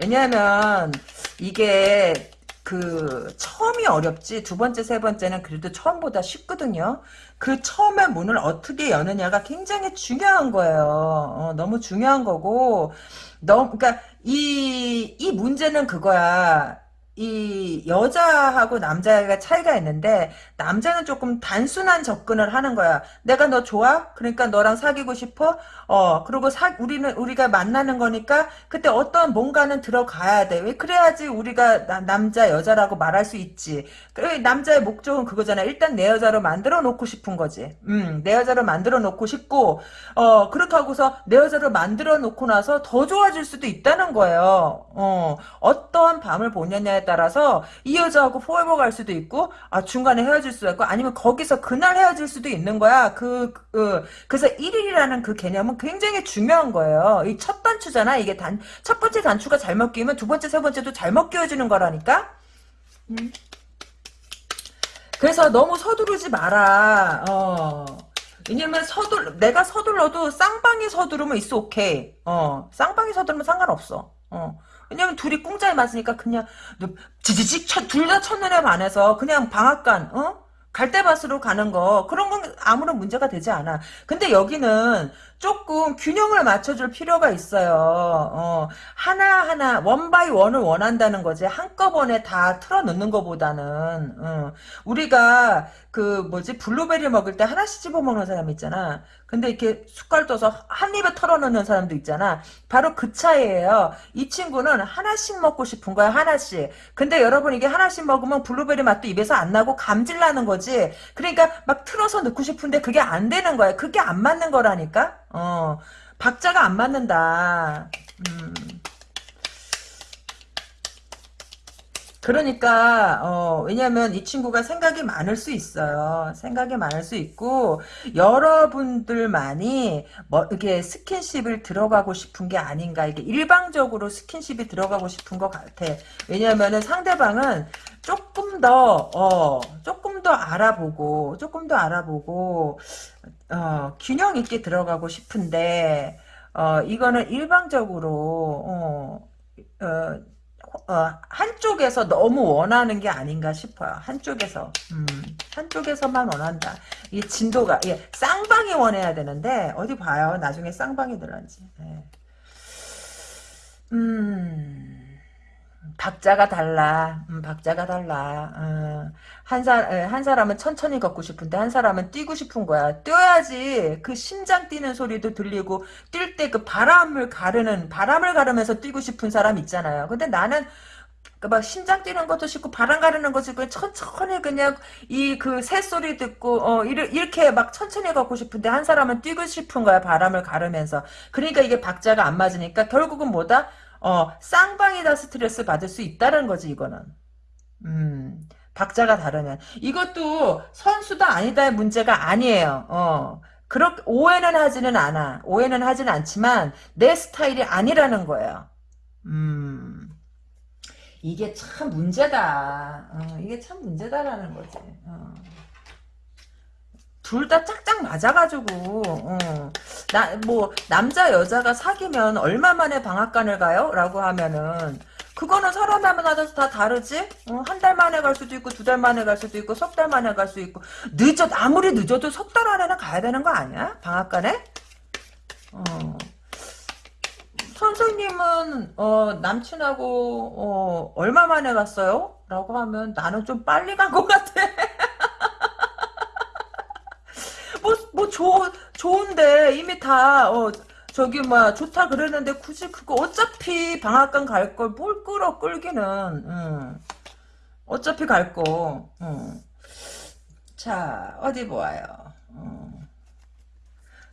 왜냐면 이게 그 처음이 어렵지 두 번째 세 번째는 그래도 처음보다 쉽거든요. 그 처음의 문을 어떻게 여느냐가 굉장히 중요한 거예요. 어, 너무 중요한 거고 너무 그러니까 이 이 문제는 그거야 이 여자하고 남자가 차이가 있는데 남자는 조금 단순한 접근을 하는 거야. 내가 너 좋아? 그러니까 너랑 사귀고 싶어? 어 그리고 사 우리는 우리가 만나는 거니까 그때 어떤 뭔가는 들어가야 돼. 왜 그래야지 우리가 나, 남자 여자라고 말할 수 있지. 그 남자의 목적은 그거잖아. 일단 내 여자로 만들어 놓고 싶은 거지. 음 내 여자로 만들어 놓고 싶고 어 그렇게 하고서 내 여자로 만들어 놓고 나서 더 좋아질 수도 있다는 거예요. 어 어떠한 밤을 보느냐에 따라서 이 여자하고 포에버 갈 수도 있고 아 중간에 헤어질 수도 있고 아니면 거기서 그날 헤어질 수도 있는 거야. 그, 그 그래서 1일이라는 그 개념은 굉장히 중요한 거예요. 이 첫 단추잖아. 이게 단 첫 번째 단추가 잘못 끼우면 두 번째 세 번째도 잘못 끼워지는 거라니까. 음. 그래서 너무 서두르지 마라. 어. 왜냐면 서둘 내가 서둘러도 쌍방이 서두르면 있어 오케이. 어. 쌍방이 서두르면 상관없어. 어. 왜냐면 둘이 공짜에 맞으니까 그냥 지지직 둘다 첫눈에 반해서 그냥 방앗간 어? 갈대밭으로 가는 거 그런 건 아무런 문제가 되지 않아. 근데 여기는 조금 균형을 맞춰줄 필요가 있어요. 어, 하나하나 one by one을 원한다는 거지 한꺼번에 다 틀어놓는 것보다는 어, 우리가 그 뭐지 블루베리 먹을 때 하나씩 집어 먹는 사람 있잖아. 근데 이렇게 숟갈 떠서 한 입에 털어놓는 사람도 있잖아. 바로 그 차이예요. 이 친구는 하나씩 먹고 싶은 거야 하나씩. 근데 여러분 이게 하나씩 먹으면 블루베리 맛도 입에서 안 나고 감질 나는 거지. 그러니까 막 틀어서 넣고 싶은데 그게 안 되는 거야. 그게 안 맞는 거라니까. 어, 박자가 안 맞는다. 음. 그러니까 어, 왜냐면 이 친구가 생각이 많을 수 있어요. 생각이 많을 수 있고 여러분들만이 뭐 이렇게 스킨십을 들어가고 싶은 게 아닌가 이게 일방적으로 스킨십이 들어가고 싶은 것 같아. 왜냐면은 상대방은 조금 더 어, 조금 더 알아보고 조금 더 알아보고 어, 균형 있게 들어가고 싶은데 어, 이거는 일방적으로 어, 어, 어, 한쪽에서 너무 원하는 게 아닌가 싶어요. 한쪽에서 음, 한쪽에서만 원한다. 이 진도가 예, 쌍방이 원해야 되는데 어디 봐요. 나중에 쌍방이 들어지 예. 음. 박자가 달라. 음, 박자가 달라. 어. 한, 사, 한 사람은 천천히 걷고 싶은데 한 사람은 뛰고 싶은 거야. 뛰어야지 그 심장 뛰는 소리도 들리고 뛸 때 그 바람을 가르는 바람을 가르면서 뛰고 싶은 사람 있잖아요. 근데 나는 그막 심장 뛰는 것도 싫고 바람 가르는 것도 싫고 천천히 그냥 이 그 새소리 듣고 어 이렇게 막 천천히 걷고 싶은데 한 사람은 뛰고 싶은 거야 바람을 가르면서 그러니까 이게 박자가 안 맞으니까 결국은 뭐다 어, 쌍방이다 스트레스 받을 수 있다는 거지, 이거는. 음, 박자가 다르면. 이것도 선수다 아니다의 문제가 아니에요. 어, 그렇게, 오해는 하지는 않아. 오해는 하지는 않지만, 내 스타일이 아니라는 거예요. 음, 이게 참 문제다. 어, 이게 참 문제다라는 거지. 어. 둘 다 짝짝 맞아가지고 어. 나뭐 남자 여자가 사귀면 얼마 만에 방앗간을 가요? 라고 하면은 그거는 사람마다 다 다르지? 어, 한달 만에 갈 수도 있고 두 달 만에 갈 수도 있고 석 달 만에 갈 수 있고 늦어 아무리 늦어도 석 달 안에는 가야 되는 거 아니야? 방앗간에? 어. 선생님은 어, 남친하고 어, 얼마 만에 갔어요? 라고 하면 나는 좀 빨리 간 것 같아 뭐, 뭐, 좋, 좋은데, 이미 다, 어, 저기, 뭐, 좋다 그랬는데, 굳이 그거, 어차피 방학간 갈 걸 뭘 끌어, 끌기는, 응. 어차피 갈 거, 응. 자, 어디 보아요. 응.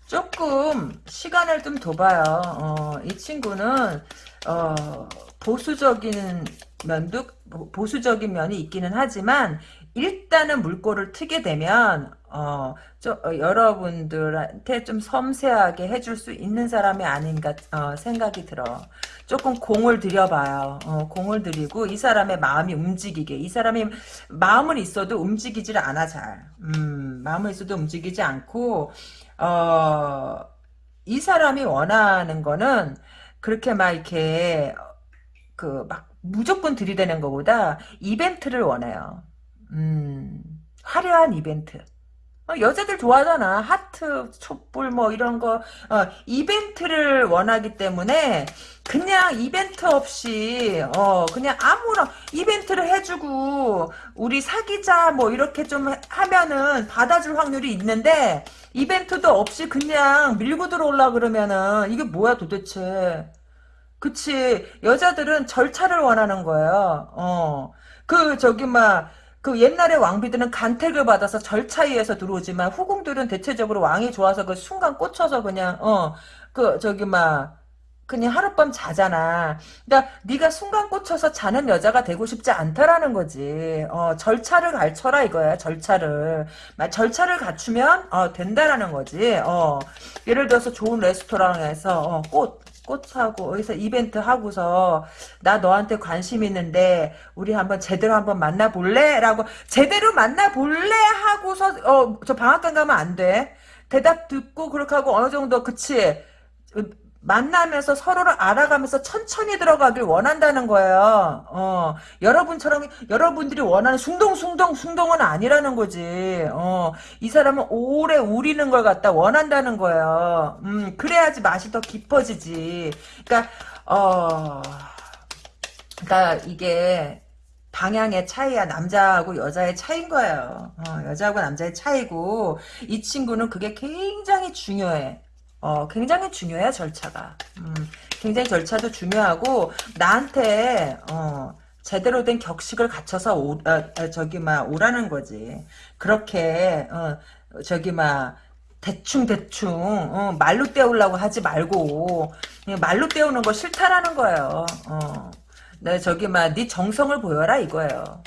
조금, 시간을 좀 둬봐요. 어, 이 친구는, 어, 보수적인 면도, 보수적인 면이 있기는 하지만, 일단은 물꼬를 트게 되면 어, 좀, 어, 여러분들한테 좀 섬세하게 해줄 수 있는 사람이 아닌가 어, 생각이 들어. 조금 공을 들여봐요. 어, 공을 들이고 이 사람의 마음이 움직이게. 이 사람이 마음은 있어도 움직이질 않아 잘. 음, 마음은 있어도 움직이지 않고 어, 이 사람이 원하는 거는 그렇게 막 이렇게 그 막 무조건 들이대는 것보다 이벤트를 원해요. 음, 화려한 이벤트. 어, 여자들 좋아하잖아. 하트, 촛불 뭐 이런 거. 어, 이벤트를 원하기 때문에 그냥 이벤트 없이 어 그냥 아무런 이벤트를 해주고 우리 사귀자 뭐 이렇게 좀 하면은 받아줄 확률이 있는데 이벤트도 없이 그냥 밀고 들어올라 그러면은 이게 뭐야 도대체? 그치? 여자들은 절차를 원하는 거예요. 어 그 저기 막 그 옛날에 왕비들은 간택을 받아서 절차에 의해서 들어오지만 후궁들은 대체적으로 왕이 좋아서 그 순간 꽂혀서 그냥 어 그 저기 막 그냥 하룻밤 자잖아. 그러니까 네가 순간 꽂혀서 자는 여자가 되고 싶지 않다라는 거지. 어, 절차를 갖춰라 이거야. 절차를. 절차를 갖추면 어, 된다라는 거지. 어, 예를 들어서 좋은 레스토랑에서 어, 꽃 꽃하고 어디서 이벤트 하고서 나 너한테 관심 있는데 우리 한번 제대로 한번 만나볼래? 라고 제대로 만나볼래? 하고서 어 저 방학간 가면 안 돼. 대답 듣고 그렇게 하고 어느 정도 그치 만나면서 서로를 알아가면서 천천히 들어가길 원한다는 거예요. 어, 여러분처럼 여러분들이 원하는 숭덩숭덩 숭덩은 아니라는 거지. 어, 이 사람은 오래 우리는 걸 갖다 원한다는 거예요. 음, 그래야지 맛이 더 깊어지지. 그러니까 어, 그러니까 이게 방향의 차이야 남자하고 여자의 차이인 거예요. 어, 여자하고 남자의 차이고 이 친구는 그게 굉장히 중요해. 어, 굉장히 중요해요, 절차가. 음, 굉장히 절차도 중요하고, 나한테, 어, 제대로 된 격식을 갖춰서 오, 어, 어, 저기, 막, 오라는 거지. 그렇게, 어, 저기, 막, 대충 대충, 어, 말로 때우려고 하지 말고, 말로 때우는 거 싫다라는 거예요. 어. 네, 저기, 막, 네 정성을 보여라, 이거예요.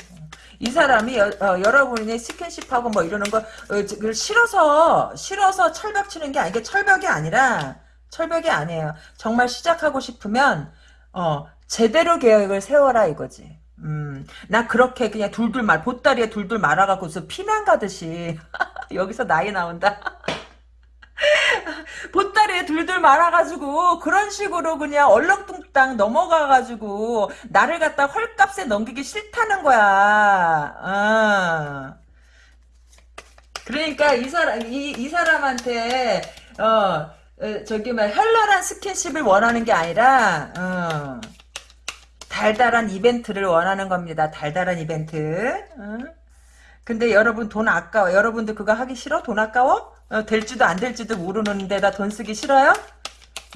이 사람이 여, 어, 러분이 스킨십하고 뭐 이러는 거 어, 싫어서 싫어서 철벽 치는 게 아니게 철벽이 아니라 철벽이 아니에요. 정말 시작하고 싶으면 어 제대로 계획을 세워라 이거지. 음, 나 그렇게 그냥 둘둘 말 보따리에 둘둘 말아갖고서 피난 가듯이 [LAUGHS] 여기서 나이 나온다. [LAUGHS] 보따리에 둘둘 말아가지고 그런 식으로 그냥 얼렁뚱땅 넘어가가지고 나를 갖다 헐값에 넘기기 싫다는 거야. 어. 그러니까 이 사람 이, 이 사람한테 어, 어 저기 막 현란한 스킨십을 원하는 게 아니라 어, 달달한 이벤트를 원하는 겁니다. 달달한 이벤트. 어? 근데 여러분 돈 아까워. 여러분들 그거 하기 싫어? 돈 아까워? 어, 될지도 안 될지도 모르는 데다 돈 쓰기 싫어요?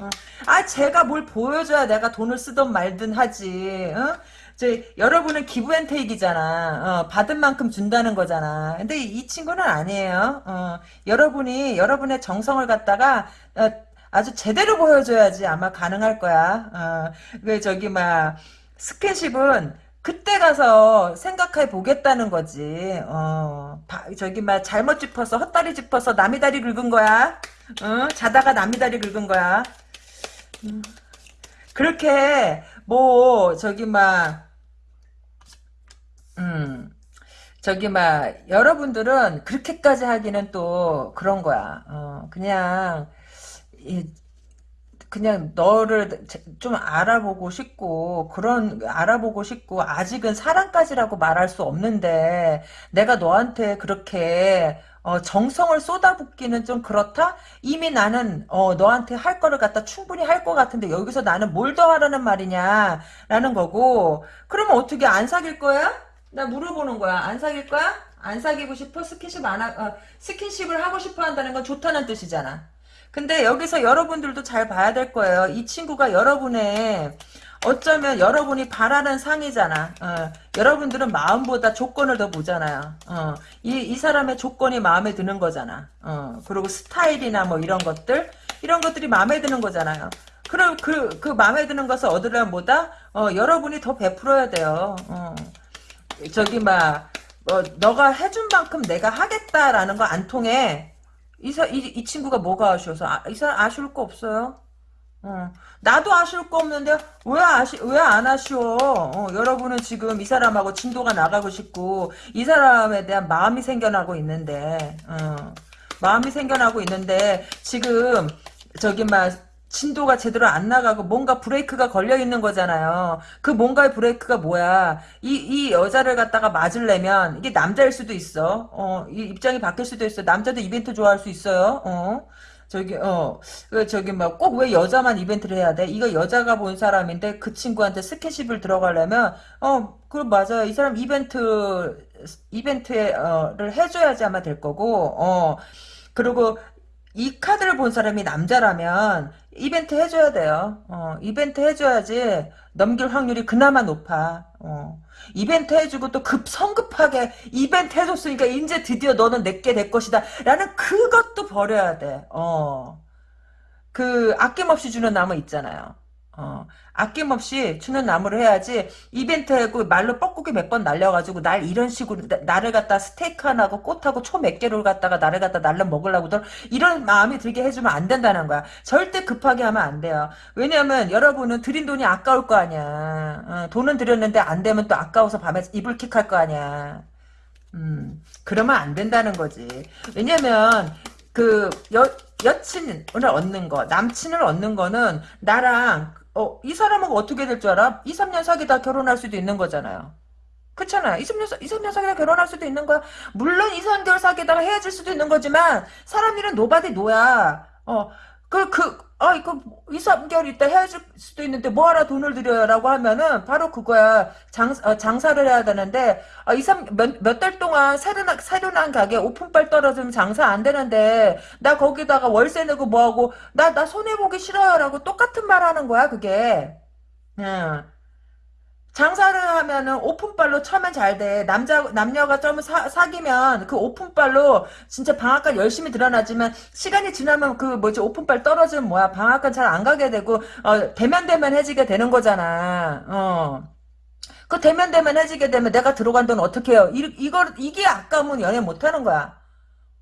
어. 아 제가 뭘 보여줘야 내가 돈을 쓰든 말든 하지 어? 제 여러분은 기부앤테이크잖아 어, 받은 만큼 준다는 거잖아 근데 이, 친구는 아니에요 어, 여러분이 여러분의 정성을 갖다가 어, 아주 제대로 보여줘야지 아마 가능할 거야 어, 그 저기 막 스킨십은 그때 가서 생각해 보겠다는 거지. 어, 바, 저기 막 잘못 짚어서 헛다리 짚어서 남이 다리 긁은 거야. 어? 자다가 남이 다리 긁은 거야. 음. 그렇게 뭐 저기 막 음. 저기 막 여러분들은 그렇게까지 하기는 또 그런 거야. 어, 그냥 이, 그냥 너를 좀 알아보고 싶고 그런 알아보고 싶고 아직은 사랑까지라고 말할 수 없는데 내가 너한테 그렇게 어, 정성을 쏟아붓기는 좀 그렇다? 이미 나는 어, 너한테 할 거를 갖다 충분히 할 것 같은데 여기서 나는 뭘 더 하라는 말이냐 라는 거고 그러면 어떻게 안 사귈 거야? 나 물어보는 거야 안 사귈 거야? 안 사귀고 싶어? 스킨십 안 하, 어, 스킨십을 하고 싶어 한다는 건 좋다는 뜻이잖아 근데 여기서 여러분들도 잘 봐야 될 거예요. 이 친구가 여러분의 어쩌면 여러분이 바라는 상이잖아. 어, 여러분들은 마음보다 조건을 더 보잖아요. 어, 이, 이 사람의 조건이 마음에 드는 거잖아. 어, 그리고 스타일이나 뭐 이런 것들, 이런 것들이 마음에 드는 거잖아요. 그럼 그, 그 마음에 드는 것을 얻으려면 뭐다? 어, 여러분이 더 베풀어야 돼요. 어, 저기 막, 어, 너가 해준 만큼 내가 하겠다라는 거 안 통해. 이, 사, 이, 이 친구가 뭐가 아쉬워서 아, 이 사람 아쉬울 거 없어요. 어. 나도 아쉬울 거 없는데 왜 아쉬 왜 안 아쉬워? 어, 여러분은 지금 이 사람하고 진도가 나가고 싶고 이 사람에 대한 마음이 생겨나고 있는데 어, 마음이 생겨나고 있는데 지금 저기 막 진도가 제대로 안 나가고 뭔가 브레이크가 걸려 있는 거잖아요. 그 뭔가의 브레이크가 뭐야? 이, 이 여자를 갖다가 맞으려면 이게 남자일 수도 있어. 어, 이 입장이 바뀔 수도 있어. 남자도 이벤트 좋아할 수 있어요. 어. 저기 어그 저기 막 꼭 왜 여자만 이벤트를 해야 돼? 이거 여자가 본 사람인데 그 친구한테 스킨십을 들어가려면 어그 맞아요. 이 사람 이벤트 이벤트를 해줘야지 아마 될 거고 어 그리고 이 카드를 본 사람이 남자라면 이벤트 해줘야 돼요. 어, 이벤트 해줘야지 넘길 확률이 그나마 높아. 어. 이벤트 해주고 또 급 성급하게 이벤트 해줬으니까 이제 드디어 너는 내게 될 것이다. 라는 그것도 버려야 돼. 어. 그 아낌없이 주는 나무 있잖아요. 어, 아낌없이 주는 나무를 해야지 이벤트하고 말로 뻐꾸기 몇 번 날려가지고 날 이런 식으로 나, 를 갖다 스테이크 하나고 꽃하고 초 몇 개를 갖다가 나를 갖다 날려 먹으려고들 이런 마음이 들게 해주면 안 된다는 거야. 절대 급하게 하면 안 돼요. 왜냐면 여러분은 드린 돈이 아까울 거 아니야. 어, 돈은 들였는데 안 되면 또 아까워서 밤에 이불킥 할 거 아니야. 음, 그러면 안 된다는 거지. 왜냐면 그 여, 여친을 얻는 거, 남친을 얻는 거는 나랑 어, 이 사람하고 어떻게 될 줄 알아? 2, 3년 사귀다 결혼할 수도 있는 거잖아요. 그렇잖아. 2, 3년, 2, 3년 사귀다 결혼할 수도 있는 거야. 물론 2, 3개월 사귀다가 헤어질 수도 있는 거지만 사람 일은 nobody know야. 어, 그, 그, 아, 이거 2, 3개월 있다 헤어질 수도 있는데 뭐하러 돈을 들여라고 하면은 바로 그거야. 장, 어, 장사를 해야 되는데 아, 2, 3, 몇, 몇 달 동안 새로, 나, 새로 난 가게 오픈빨 떨어지면 장사 안 되는데 나 거기다가 월세 내고 뭐하고 나, 나 손해보기 싫어요라고 똑같은 말 하는 거야, 그게. 응. 장사를 하면은 오픈빨로 처음엔 잘 돼. 남자, 남녀가 좀 사, 사귀면 그 오픈빨로 진짜 방앗간 열심히 드러나지만 시간이 지나면 그 뭐지 오픈빨 떨어지면 뭐야. 방앗간 잘 안 가게 되고, 어, 대면대면해지게 되는 거잖아. 어. 그 대면대면해지게 되면 내가 들어간 돈 어떻게 해요? 이, 이걸, 이게 아까우면 연애 못 하는 거야.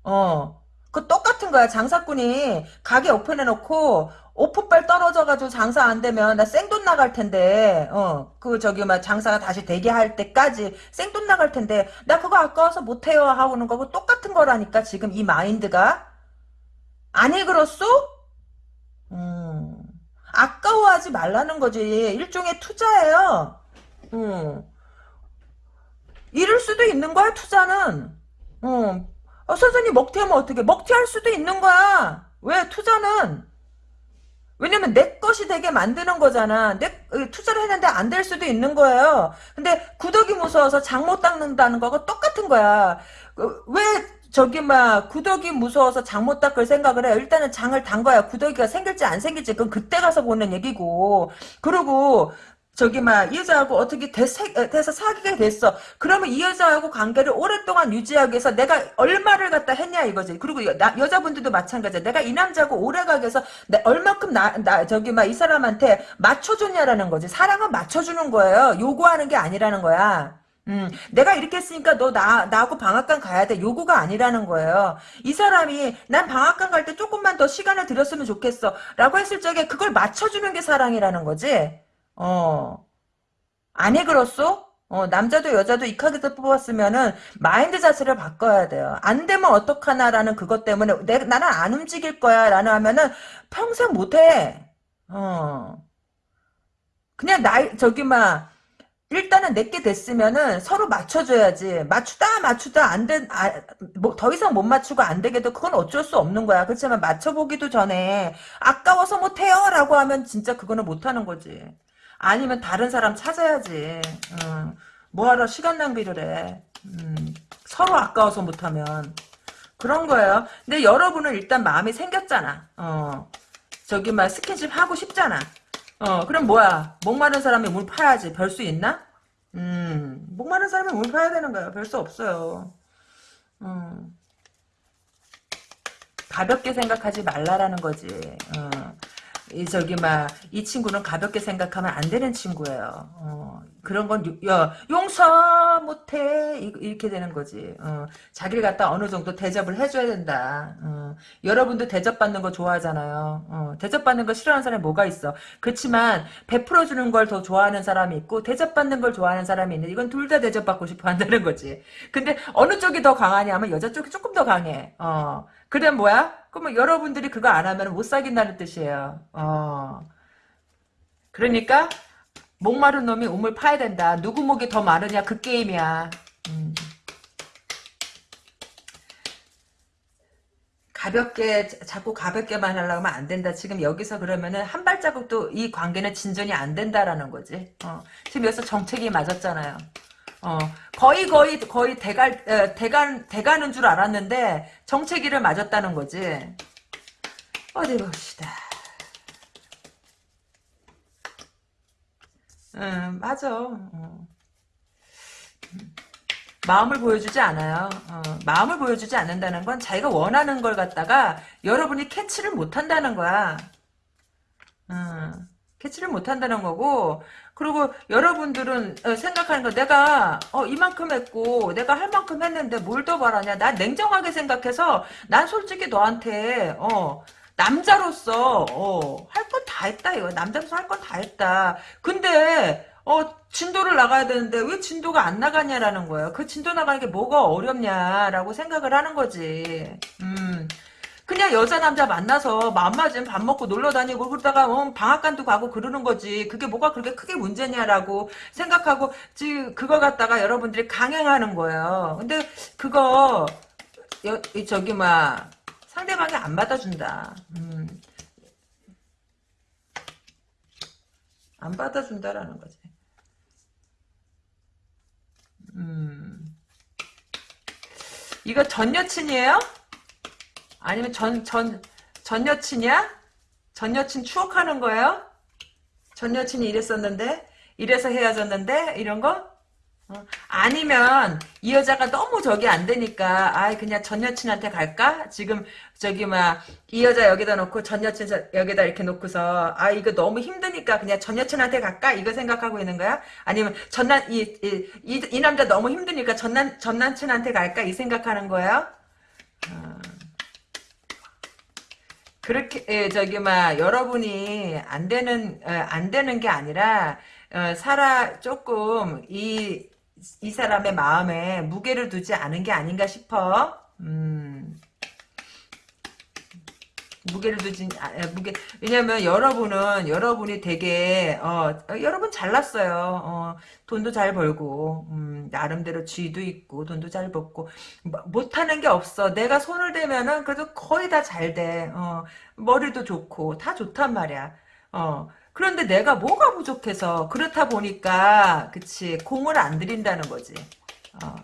어. 그 똑같은 거야. 장사꾼이 가게 오픈해놓고 오픈빨 떨어져가지고 장사 안 되면 나 생돈 나갈 텐데 어 그 저기 막 장사가 다시 되게 할 때까지 생돈 나갈 텐데 나 그거 아까워서 못해요 하고는 거고 똑같은 거라니까 지금 이 마인드가 아니 그렇소? 음 아까워하지 말라는 거지 일종의 투자예요. 음 이럴 수도 있는 거야 투자는. 음 어, 선생님 먹튀하면 어떻게? 먹튀할 수도 있는 거야. 왜 투자는? 왜냐면 내 것이 되게 만드는 거잖아. 내 어, 투자를 했는데 안 될 수도 있는 거예요. 근데 구덕이 무서워서 장 못 닦는다는 거하고 똑같은 거야. 어, 왜 저기 막 구덕이 무서워서 장 못 닦을 생각을 해. 일단은 장을 단 거야. 구덕이가 생길지 안 생길지 그건 그때 가서 보는 얘기고. 그리고 저기 막이 여자하고 어떻게 돼, 서 사귀게 됐어. 그러면 이 여자하고 관계를 오랫동안 유지하기 위해서 내가 얼마를 갖다 했냐 이거지. 그리고 여, 나, 여자분들도 마찬가지야. 내가 이 남자하고 오래가기 위해서 내, 얼마큼 나, 나 저기 막 이 사람한테 맞춰줬냐라는 거지. 사랑은 맞춰주는 거예요. 요구하는 게 아니라는 거야. 음, 내가 이렇게 했으니까 너 나, 나하고 방학간 가야 돼. 요구가 아니라는 거예요. 이 사람이 난 방학간 갈 때 조금만 더 시간을 들였으면 좋겠어. 라고 했을 적에 그걸 맞춰주는 게 사랑이라는 거지. 어. 아니 그렇소? 어, 남자도 여자도 이 카드를 뽑았으면은 마인드 자세를 바꿔야 돼요. 안 되면 어떡하나라는 그것 때문에 내, 나는 안 움직일 거야 라는 하면은 평생 못 해. 어. 그냥 나 저기 막 일단은 내게 됐으면은 서로 맞춰줘야지. 맞추다 맞추다 안 된, 아, 뭐, 더 이상 못 맞추고 안 되게도 그건 어쩔 수 없는 거야. 그렇지만 맞춰보기도 전에 아까워서 못해요 라고 하면 진짜 그거는 못하는 거지. 아니면 다른 사람 찾아야지. 어. 뭐하러 시간 낭비를 해. 음, 서로 아까워서 못하면. 그런 거예요. 근데 여러분은 일단 마음이 생겼잖아. 어. 저기 막 스킨십 하고 싶잖아. 어, 그럼 뭐야? 목마른 사람이 물 파야지. 별 수 있나? 음, 목마른 사람이 물 파야 되는 거야. 별수 없어요. 음. 가볍게 생각하지 말라라는 거지. 어. 이 저기 막 이 친구는 가볍게 생각하면 안 되는 친구예요. 어, 그런 건 유- 야, 용서 못해 이- 이렇게 되는 거지. 어, 자기를 갖다 어느 정도 대접을 해줘야 된다. 어, 여러분도 대접받는 거 좋아하잖아요. 어, 대접받는 거 싫어하는 사람이 뭐가 있어? 그렇지만 베풀어주는 걸 더 좋아하는 사람이 있고 대접받는 걸 좋아하는 사람이 있는데 이건 둘 다 대접받고 싶어 한다는 거지. 근데 어느 쪽이 더 강하냐면 여자 쪽이 조금 더 강해. 어, 그래 뭐야? 그러면 여러분들이 그거 안 하면 못 사귄다는 뜻이에요. 어. 그러니까 목마른 놈이 우물 파야 된다. 누구 목이 더 마르냐 그 게임이야. 음. 가볍게 자꾸 가볍게만 하려고 하면 안 된다. 지금 여기서 그러면은 한 발자국도 이 관계는 진전이 안 된다라는 거지. 어. 지금 여기서 정책이 맞았잖아요. 어, 거의 거의 거의 대갈 에, 대간 대가는 줄 알았는데 정체기를 맞았다는 거지. 어디 봅시다. 음, 맞아. 어. 마음을 보여주지 않아요. 어, 마음을 보여주지 않는다는 건 자기가 원하는 걸 갖다가 여러분이 캐치를 못한다는 거야. 어, 캐치를 못한다는 거고 그리고 여러분들은 어, 생각하는 거 내가 어, 이만큼 했고 내가 할 만큼 했는데 뭘 더 바라냐 난 냉정하게 생각해서 난 솔직히 너한테 어, 남자로서 어, 할 건 다 했다 이거 남자로서 할 건 다 했다 근데 어, 진도를 나가야 되는데 왜 진도가 안 나가냐라는 거예요. 그 진도 나가는 게 뭐가 어렵냐라고 생각을 하는 거지. 음. 그냥 여자 남자 만나서 마음 맞으면 밥 먹고 놀러 다니고 그러다가 어, 방앗간도 가고 그러는 거지. 그게 뭐가 그렇게 크게 문제냐라고 생각하고 지금 그거 갖다가 여러분들이 강행하는 거예요. 근데 그거 여, 이 저기 막 상대방이 안 받아준다. 음. 안 받아준다라는 거지. 음. 이거 전 여친이에요? 아니면 전, 전, 전 여친이야? 전 여친 추억하는 거예요? 전 여친이 이랬었는데? 이래서 헤어졌는데? 이런 거? 어. 아니면 이 여자가 너무 저기 안 되니까 아 그냥 전 여친한테 갈까? 지금 저기 막 이 여자 여기다 놓고 전 여친 저- 여기다 이렇게 놓고서 아 이거 너무 힘드니까 그냥 전 여친한테 갈까? 이거 생각하고 있는 거야? 아니면 전남 이, 이, 이, 이 남자 너무 힘드니까 전남 전 남친한테 갈까? 이 생각하는 거예요? 어. 그렇게 예, 저기 막 여러분이 안 되는 어, 안 되는 게 아니라 어, 살아 조금 이 이 사람의 마음에 무게를 두지 않은 게 아닌가 싶어. 음. 무게를 두진 아, 아, 무게 왜냐면 여러분은 여러분이 되게 어, 어, 여러분 잘났어요. 어, 돈도 잘 벌고 음, 나름대로 지위도 있고 돈도 잘 벌고 뭐, 못하는 게 없어. 내가 손을 대면은 그래도 거의 다 잘 돼. 어, 머리도 좋고 다 좋단 말이야. 어, 그런데 내가 뭐가 부족해서 그렇다 보니까 그치 공을 안 들인다는 거지. 어.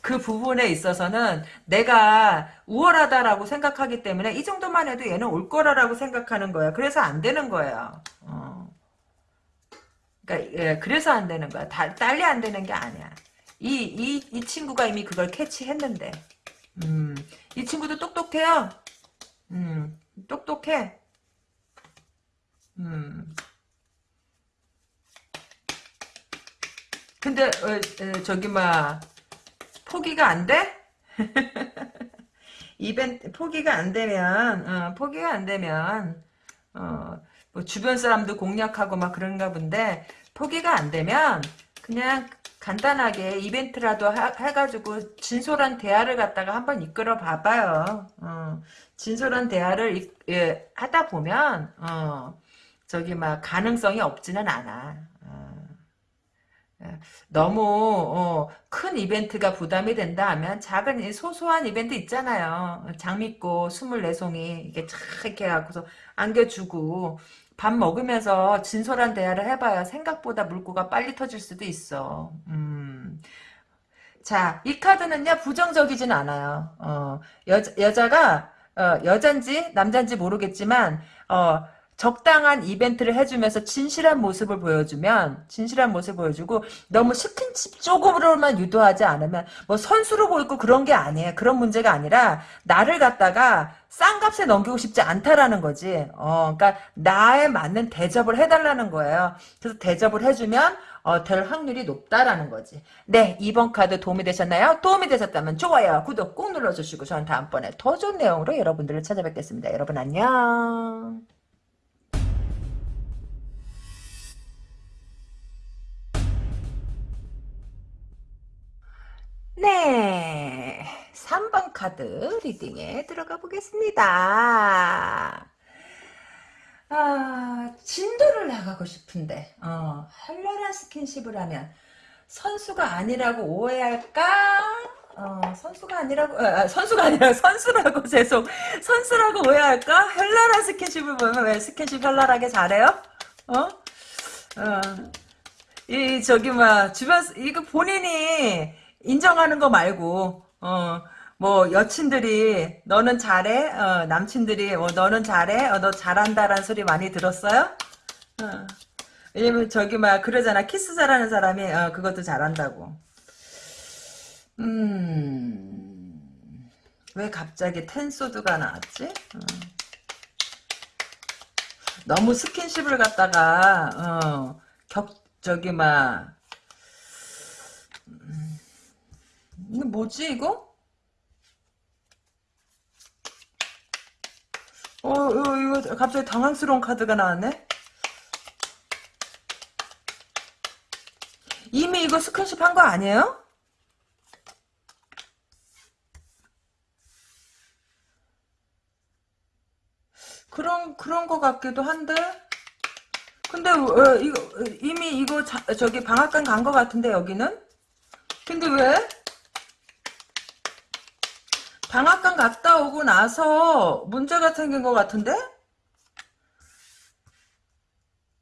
그 부분에 있어서는 내가 우월하다라고 생각하기 때문에 이 정도만 해도 얘는 올 거라라고 생각하는 거야. 그래서 안 되는 거예요. 어. 그러니까 예, 그래서 안 되는 거야. 다, 딸리 안 되는 게 아니야. 이, 이, 이 친구가 이미 그걸 캐치했는데. 음, 이 친구도 똑똑해요. 음, 똑똑해. 음. 근데 어, 어, 저기 막 포기가 안 돼? [LAUGHS] 이벤트 포기가 안 되면 어, 포기가 안 되면 어, 뭐 주변 사람도 공략하고 막 그런가 본데 포기가 안 되면 그냥 간단하게 이벤트라도 하, 해가지고 진솔한 대화를 갖다가 한번 이끌어 봐봐요. 어, 진솔한 대화를 이- 예, 하다 보면 어, 저기 막 가능성이 없지는 않아. 어. 예, 너무 어, 큰 이벤트가 부담이 된다 하면 작은 이 소소한 이벤트 있잖아요. 장미꽃 24송이 이렇게 착 이렇게 갖고서 안겨주고 밥 먹으면서 진솔한 대화를 해봐야 생각보다 물고가 빨리 터질 수도 있어. 음. 자, 이 카드는요, 부정적이진 않아요. 어, 여, 여자가, 어, 여잔지, 남잔지 모르겠지만, 어, 적당한 이벤트를 해주면서 진실한 모습을 보여주면, 진실한 모습을 보여주고, 너무 스킨십 조금으로만 유도하지 않으면, 뭐 선수로 보이고 그런 게 아니에요. 그런 문제가 아니라, 나를 갖다가 싼 값에 넘기고 싶지 않다라는 거지. 어, 그러니까, 나에 맞는 대접을 해달라는 거예요. 그래서 대접을 해주면, 어, 될 확률이 높다라는 거지. 네, 2번 카드 도움이 되셨나요? 도움이 되셨다면 좋아요, 구독 꾹 눌러주시고 저는 다음번에 더 좋은 내용으로 여러분들을 찾아뵙겠습니다. 여러분 안녕. 네, 3번 카드 리딩에 들어가 보겠습니다. 아, 진도를 나가고 싶은데, 어, 한란한 스킨십을 하면 선수가 아니라고 오해할까? 어, 선수가 아니라고, 아, 아, 선수가 아니라 선수라고, [LAUGHS] 죄송. 선수라고 오해할까? 현란한 스킨십을 보면 왜 스킨십 현란하게 잘해요? 어? 어. 이, 저기, 막, 주변, 이거 본인이 인정하는 거 말고, 어, 뭐 여친들이 너는 잘해 어, 남친들이 어, 너는 잘해 어, 너 잘한다라는 소리 많이 들었어요? 어. 왜냐면 저기 막 그러잖아 키스 잘하는 사람이 어, 그것도 잘한다고 음 왜 갑자기 텐소드가 나왔지? 어. 너무 스킨십을 갖다가 어, 격 저기 막 음, 이거 뭐지 이거? 어, 어, 이거 갑자기 당황스러운 카드가 나왔네? 이미 이거 스킨십 한 거 아니에요? 그런, 그런 거 같기도 한데? 근데, 어, 이거, 이미 이거 자, 저기 방앗간 간 거 같은데, 여기는? 근데 왜? 방앗간 갔다 오고 나서 문제가 생긴 것 같은데?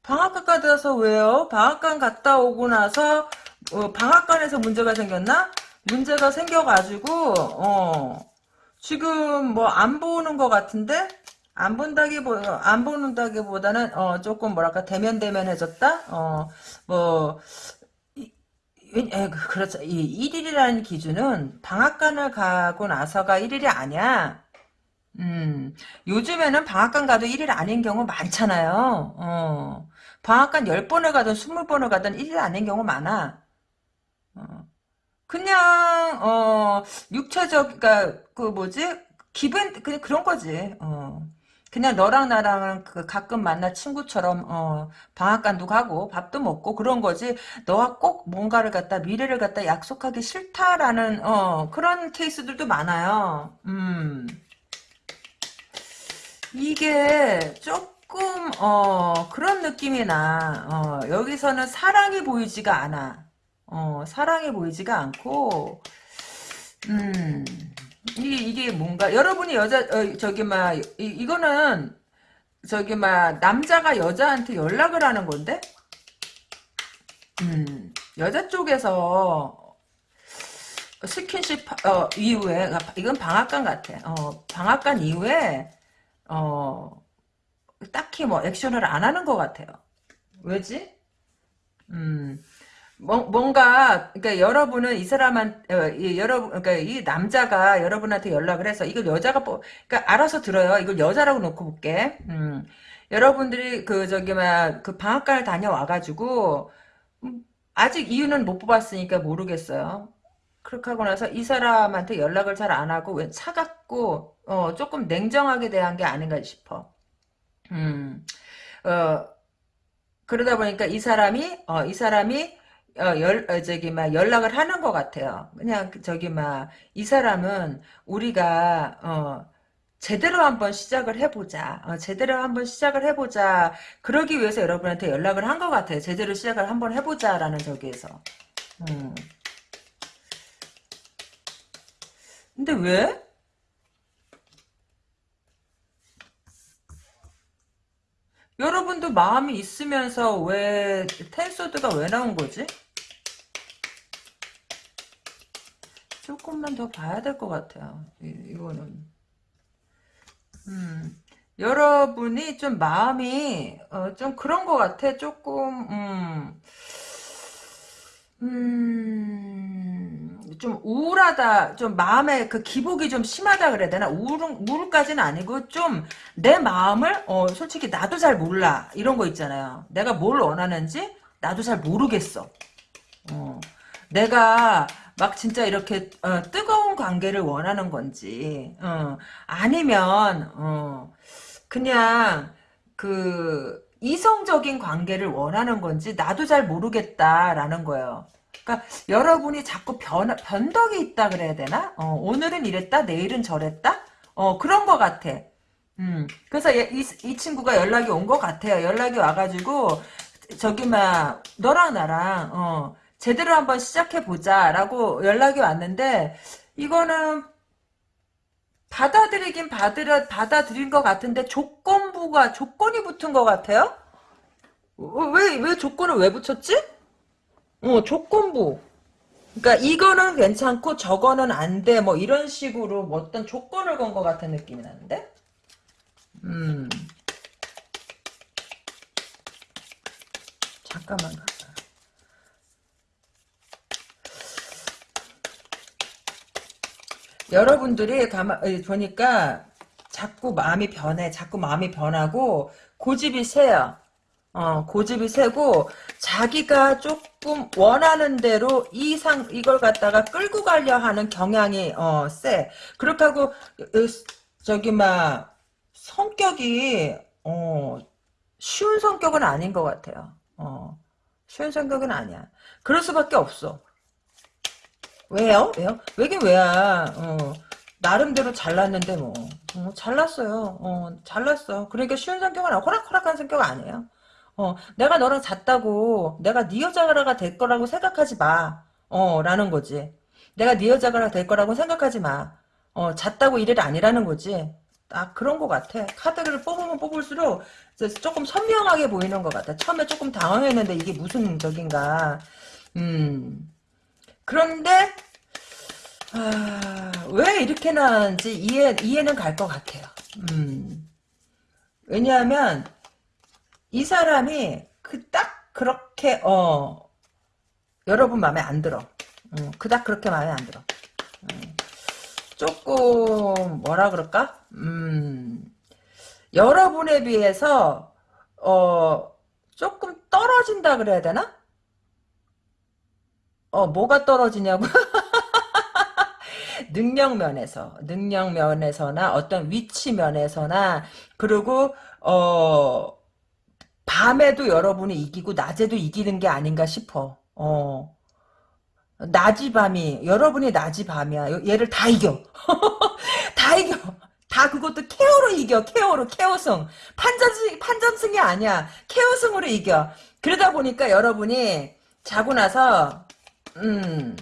방앗간 가서 왜요? 방앗간 갔다 오고 나서 어, 방앗간에서 문제가 생겼나? 문제가 생겨가지고 어, 지금 뭐 안 보는 것 같은데? 안 본다기 보 안 보는다기보다는 어, 조금 뭐랄까 대면 대면해졌다. 어, 뭐 에, 그, 그렇죠. 이 1일이라는 기준은 방학간을 가고 나서가 1일이 아니야. 음, 요즘에는 방학간 가도 1일 아닌 경우 많잖아요. 어, 방학간 10번을 가든 20번을 가든 1일 아닌 경우 많아. 어, 그냥, 어, 육체적, 그니까, 그 뭐지? 기분, 그냥 그런 거지. 어. 그냥 너랑 나랑 그 가끔 만나 친구처럼 어, 방앗간도 가고 밥도 먹고 그런 거지 너와 꼭 뭔가를 갖다 미래를 갖다 약속하기 싫다라는 어, 그런 케이스들도 많아요. 음. 이게 조금 어, 그런 느낌이 나. 어, 여기서는 사랑이 보이지가 않아. 어, 사랑이 보이지가 않고 음. 이게, 이게 뭔가, 여러분이 여자, 어, 저기, 막, 이, 이거는, 저기, 막, 남자가 여자한테 연락을 하는 건데? 음, 여자 쪽에서, 스킨십, 어, 이후에, 이건 방앗간 같아. 어, 방앗간 이후에, 어, 딱히 뭐, 액션을 안 하는 것 같아요. 왜지? 음, 뭔가 그러니까 여러분은 이 사람한 어, 이, 여러분 그러니까 이 남자가 여러분한테 연락을 해서 이걸 여자가 뭐 그러니까 알아서 들어요. 이걸 여자라고 놓고 볼게. 음. 여러분들이 그 저기 막그 방학간을 다녀와 가지고 음, 아직 이유는 못 뽑았으니까 모르겠어요. 그렇게 하고 나서 이 사람한테 연락을 잘 안 하고 왜 차갑고 어, 조금 냉정하게 대한 게 아닌가 싶어. 음. 어, 그러다 보니까 이 사람이 어, 이 사람이 어, 열, 어, 저기, 막, 연락을 하는 것 같아요. 그냥, 그 저기, 막, 이 사람은 우리가, 어, 제대로 한번 시작을 해보자. 어, 제대로 한번 시작을 해보자. 그러기 위해서 여러분한테 연락을 한 것 같아요. 제대로 시작을 한번 해보자라는 저기에서. 음. 근데 왜? 여러분도 마음이 있으면서 왜 텐소드가 왜 나온 거지? 조금만 더 봐야 될 것 같아요. 이, 거는 음, 여러분이 좀 마음이 어, 좀 그런 것 같아. 조금 음, 음, 좀 우울하다. 좀 마음에 그 기복이 좀 심하다 그래야 되나? 우울, 우울까지는 아니고 좀 내 마음을 어, 솔직히 나도 잘 몰라. 이런 거 있잖아요. 내가 뭘 원하는지 나도 잘 모르겠어. 어. 내가 막 진짜 이렇게 어, 뜨거운 관계를 원하는 건지 어, 아니면 어, 그냥 그 이성적인 관계를 원하는 건지 나도 잘 모르겠다라는 거예요. 그러니까 여러분이 자꾸 변, 변덕이 있다 그래야 되나? 어, 오늘은 이랬다 내일은 저랬다? 어, 그런 것 같아. 음, 그래서 얘, 이, 이 친구가 연락이 온 것 같아요. 연락이 와가지고 저기 막 너랑 나랑 어, 제대로 한번 시작해보자 라고 연락이 왔는데 이거는 받아들이긴 받으려, 받아들인 것 같은데 조건부가 조건이 붙은 것 같아요? 왜, 왜 조건을 왜 붙였지? 어, 조건부. 그러니까 이거는 괜찮고 저거는 안 돼. 뭐 이런 식으로 뭐 어떤 조건을 건 것 같은 느낌이 나는데? 음. 잠깐만. 여러분들이 가만 보니까 자꾸 마음이 변해. 자꾸 마음이 변하고 고집이 세요. 어, 고집이 세고 자기가 조금 원하는 대로 이상 이걸 갖다가 끌고 가려 하는 경향이 어, 세. 그렇게 하고 저기 막 성격이 어, 쉬운 성격은 아닌 것 같아요. 어, 쉬운 성격은 아니야. 그럴 수밖에 없어. 왜요? 왜요? 왜긴 왜야. 어, 나름대로 잘났는데 뭐. 어, 잘났어요. 어, 잘났어. 그러니까 쉬운 성격은 아니고 호락호락한 성격 아니에요. 어, 내가 너랑 잤다고 내가 네 여자가 될 거라고 생각하지 마. 어, 라는 거지. 내가 네 여자가 될 거라고 생각하지 마. 어, 잤다고 이래 아니라는 거지. 아, 그런 것 같아. 카드를 뽑으면 뽑을수록 조금 선명하게 보이는 것 같아. 처음에 조금 당황했는데 이게 무슨 적인가. 음. 그런데 아, 왜 이렇게 나는지 이해, 이해는 갈 것 같아요. 음. 왜냐하면 이 사람이 그 딱 그렇게 어 여러분 마음에 안 들어. 음, 그닥 그렇게 마음에 안 들어. 음, 조금 뭐라 그럴까? 음, 여러분에 비해서 어 조금 떨어진다 그래야 되나? 어, 뭐가 떨어지냐고? [LAUGHS] 능력 면에서, 능력 면에서나 어떤 위치 면에서나, 그리고, 어, 밤에도 여러분이 이기고, 낮에도 이기는 게 아닌가 싶어. 어. 낮이 밤이, 여러분이 낮이 밤이야. 얘를 다 이겨. [LAUGHS] 다 이겨. 다 그것도 케어로 이겨. 케어로, 케어승. 판전승, 판전승이 아니야. 케어승으로 이겨. 그러다 보니까 여러분이 자고 나서 음,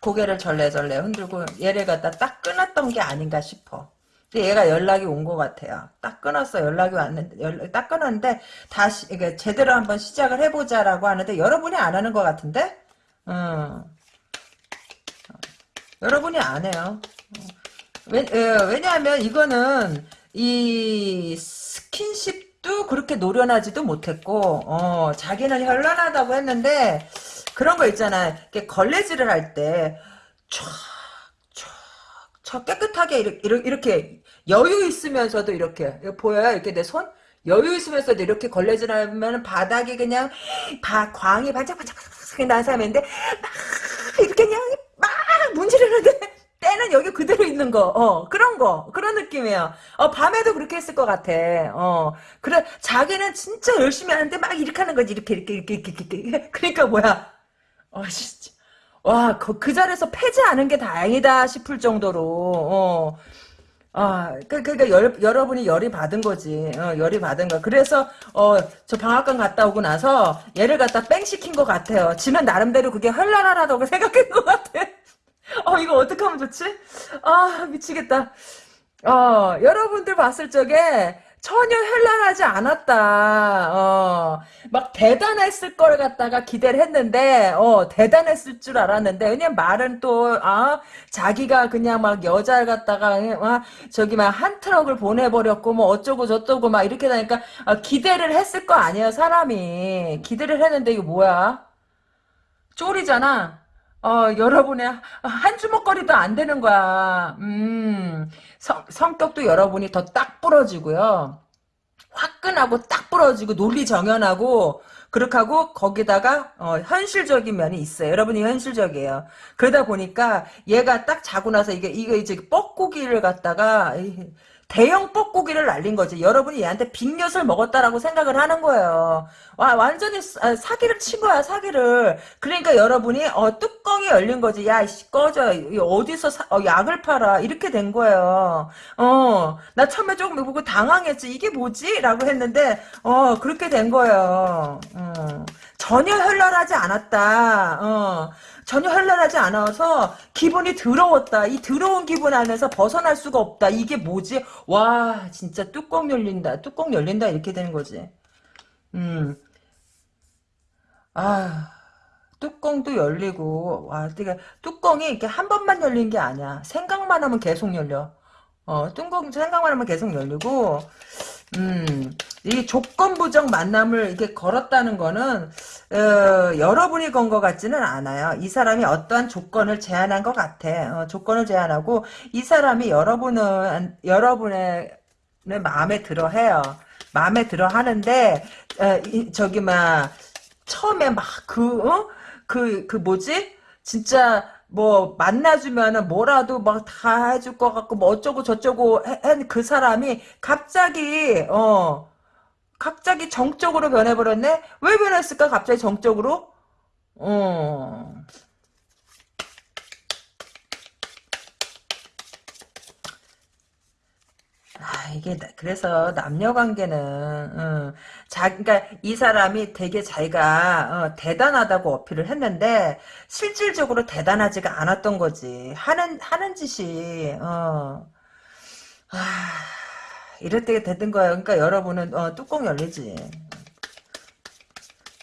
고개를 절레절레 흔들고 얘를 갖다 딱 끊었던 게 아닌가 싶어. 근데 얘가 연락이 온 것 같아요. 딱 끊었어. 연락이 왔는데, 연락, 딱 끊었는데, 다시, 이게 제대로 한번 시작을 해보자라고 하는데, 여러분이 안 하는 것 같은데? 음. 여러분이 안 해요. 왜, 왜냐하면 이거는, 이, 스킨십도 그렇게 노련하지도 못했고, 어, 자기는 현란하다고 했는데, 그런 거 있잖아. 이렇게 걸레질을 할 때, 촥, 촥, 촥 깨끗하게 이렇게, 이렇게 여유 있으면서도 이렇게, 보여요? 이렇게 내 손? 여유 있으면서도 이렇게 걸레질 하면 바닥이 그냥, 바, 광이 반짝반짝반짝 난 사람인데, 막, 이렇게 그냥, 막 문지르는데, [LAUGHS] 때는 여기 그대로 있는 거, 어, 그런 거, 그런 느낌이에요. 어, 밤에도 그렇게 했을 것 같아. 어, 그래, 자기는 진짜 열심히 하는데 막 이렇게 하는 거지, 이렇게, 이렇게, 이렇게, 이렇게, 이렇게. [LAUGHS] 그러니까 뭐야. 아, 진짜. 와, 그, 그 자리에서 패지 않은 게 다행이다 싶을 정도로, 어. 아, 그, 그니까, 열, 여러분이 열이 받은 거지. 어, 열이 받은 거. 그래서, 어, 저 방학간 갔다 오고 나서 얘를 갖다 뺑 시킨 것 같아요. 지만 나름대로 그게 헐랄하다고 [LAUGHS] 생각한 것 같아. 어, 이거 어떻게 하면 좋지? 아, 미치겠다. 어, 여러분들 봤을 적에, 전혀 현란하지 않았다. 어, 막 대단했을 걸 갖다가 기대를 했는데, 어, 대단했을 줄 알았는데, 왜냐면 말은 또, 아, 자기가 그냥 막 여자를 갖다가, 아, 저기 막 한 트럭을 보내버렸고, 뭐 어쩌고 저쩌고 막 이렇게 되니까, 아, 기대를 했을 거 아니에요, 사람이. 기대를 했는데, 이거 뭐야? 쫄이잖아. 어, 여러분의 한 주먹거리도 안 되는 거야. 음, 성, 성격도 여러분이 더 딱 부러지고요. 화끈하고 딱 부러지고 논리 정연하고 그렇게 하고 거기다가 어, 현실적인 면이 있어요. 여러분이 현실적이에요. 그러다 보니까 얘가 딱 자고 나서 이게 이거 이제 뻐꾸기를 갖다가 대형 뻐꾸기를 날린 거지. 여러분이 얘한테 빅엿을 먹었다라고 생각을 하는 거예요. 와, 완전히 아, 사기를 친 거야, 사기를. 그러니까 여러분이, 어, 뚜껑이 열린 거지. 야, 이씨, 꺼져. 어디서 사, 어, 약을 팔아. 이렇게 된 거예요. 어, 나 처음에 조금 보고 당황했지. 이게 뭐지? 라고 했는데, 어, 그렇게 된 거예요. 어, 전혀 현란하지 않았다. 어. 전혀 현란하지 않아서 기분이 더러웠다. 이 더러운 기분 안에서 벗어날 수가 없다. 이게 뭐지? 와 진짜 뚜껑 열린다. 뚜껑 열린다 이렇게 되는 거지. 음. 아 뚜껑도 열리고 와 그러니까 뚜껑이 이렇게 한 번만 열린 게 아니야. 생각만 하면 계속 열려. 어 뚜껑 생각만 하면 계속 열리고 음, 이 조건부적 만남을 이렇게 걸었다는 거는 어, 여러분이 건 것 같지는 않아요. 이 사람이 어떠한 조건을 제안한 것 같아. 어, 조건을 제안하고 이 사람이 여러분은 여러분의 마음에 들어 해요. 마음에 들어 하는데 어, 이, 저기 막 처음에 막그 어? 그, 그 뭐지? 진짜 뭐 만나주면은 뭐라도 막 다 해줄 것 같고 뭐 어쩌고 저쩌고 한 그 사람이 갑자기 어 갑자기 정적으로 변해버렸네? 왜 변했을까 갑자기 정적으로? 어 이게, 그래서, 남녀 관계는, 어, 자, 그니까, 이 사람이 되게 자기가, 어, 대단하다고 어필을 했는데, 실질적으로 대단하지가 않았던 거지. 하는, 하는 짓이, 어, 아, 이럴 때가 되는 거예요. 그러니까 여러분은, 어, 뚜껑 열리지.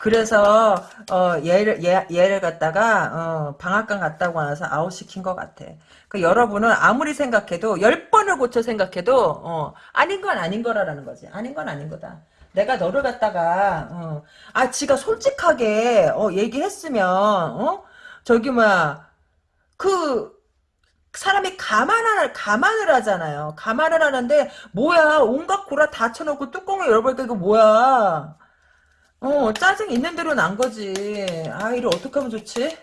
그래서 어, 얘를 얘, 얘를 갖다가 어, 방앗간 갔다고 나서 아웃시킨 것 같아. 그 여러분은 아무리 생각해도 열 번을 고쳐 생각해도 어, 아닌 건 아닌 거라라는 거지. 아닌 건 아닌 거다. 내가 너를 갖다가 어, 아 지가 솔직하게 어, 얘기했으면 어? 저기 뭐그 사람이 감안을 감안을 하잖아요. 감안을 하는데 뭐야 온갖 고라 다 쳐놓고 뚜껑을 열어보니까 이거 뭐야? 어, 짜증 있는 대로 난 거지. 아, 이를 어떻게 하면 좋지?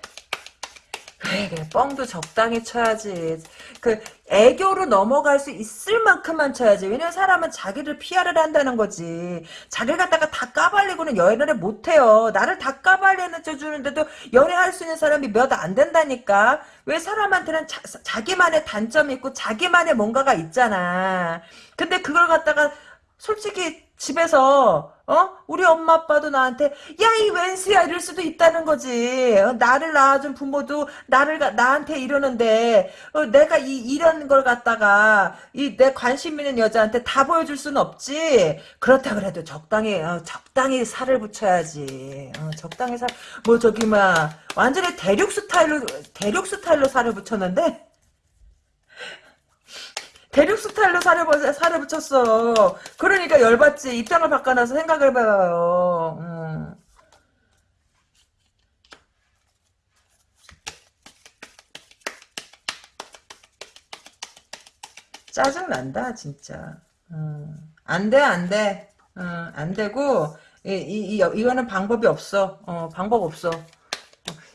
그래, 뻥도 적당히 쳐야지. 그, 애교로 넘어갈 수 있을 만큼만 쳐야지. 왜냐면 사람은 자기를 피하를 한다는 거지. 자기를 갖다가 다 까발리고는 연애를 못해요. 나를 다 까발리는 쳐주는데도 연애할 수 있는 사람이 몇 안 된다니까. 왜 사람한테는 자, 자기만의 단점이 있고 자기만의 뭔가가 있잖아. 근데 그걸 갖다가 솔직히 집에서 어? 우리 엄마 아빠도 나한테 야 이 웬수야! 이럴 수도 있다는 거지. 어, 나를 낳아준 부모도 나를 나한테 이러는데 어, 내가 이 이런 걸 갖다가 이 내 관심 있는 여자한테 다 보여줄 수는 없지. 그렇다 그래도 적당히 어, 적당히 살을 붙여야지. 어, 적당히 살뭐 저기 막 완전히 대륙 스타일로 대륙 스타일로 살을 붙였는데 대륙 스타일로 살을, 살을 붙였어. 그러니까 열받지. 입장을 바꿔놔서 생각을 해봐요. 음. 짜증난다, 진짜. 음. 안 돼, 안 돼. 음, 안 되고, 이, 이, 이, 이거는 방법이 없어. 어, 방법 없어.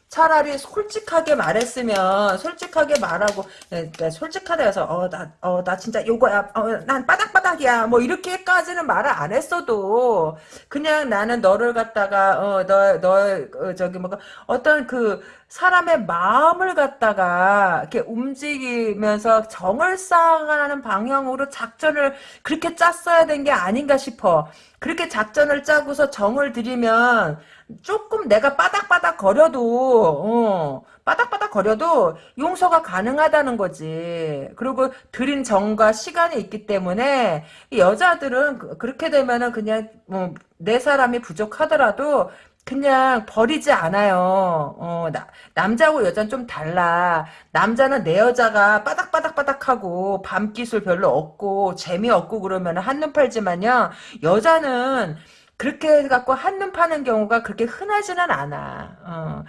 차라리 솔직하게 말했으면 솔직하게 말하고 네, 네, 솔직하다 해서 어나 어, 나 진짜 요거야 어, 난 바닥바닥이야 뭐 이렇게까지는 말을 안 했어도 그냥 나는 너를 갖다가 어너너 너, 어, 저기 뭐 어떤 그 사람의 마음을 갖다가 이렇게 움직이면서 정을 쌓아가는 방향으로 작전을 그렇게 짰어야 된 게 아닌가 싶어. 그렇게 작전을 짜고서 정을 들이면 조금 내가 빠닥빠닥 거려도 어, 빠닥빠닥 거려도 용서가 가능하다는 거지. 그리고 들인 정과 시간이 있기 때문에 여자들은 그, 그렇게 되면은 그냥 뭐, 내 사람이 부족하더라도 그냥 버리지 않아요. 어, 나, 남자하고 여자는 좀 달라. 남자는 내 여자가 빠닥빠닥빠닥하고 밤기술 별로 없고 재미없고 그러면 한눈 팔지만요. 여자는 그렇게 해갖고 한눈 파는 경우가 그렇게 흔하지는 않아. 어.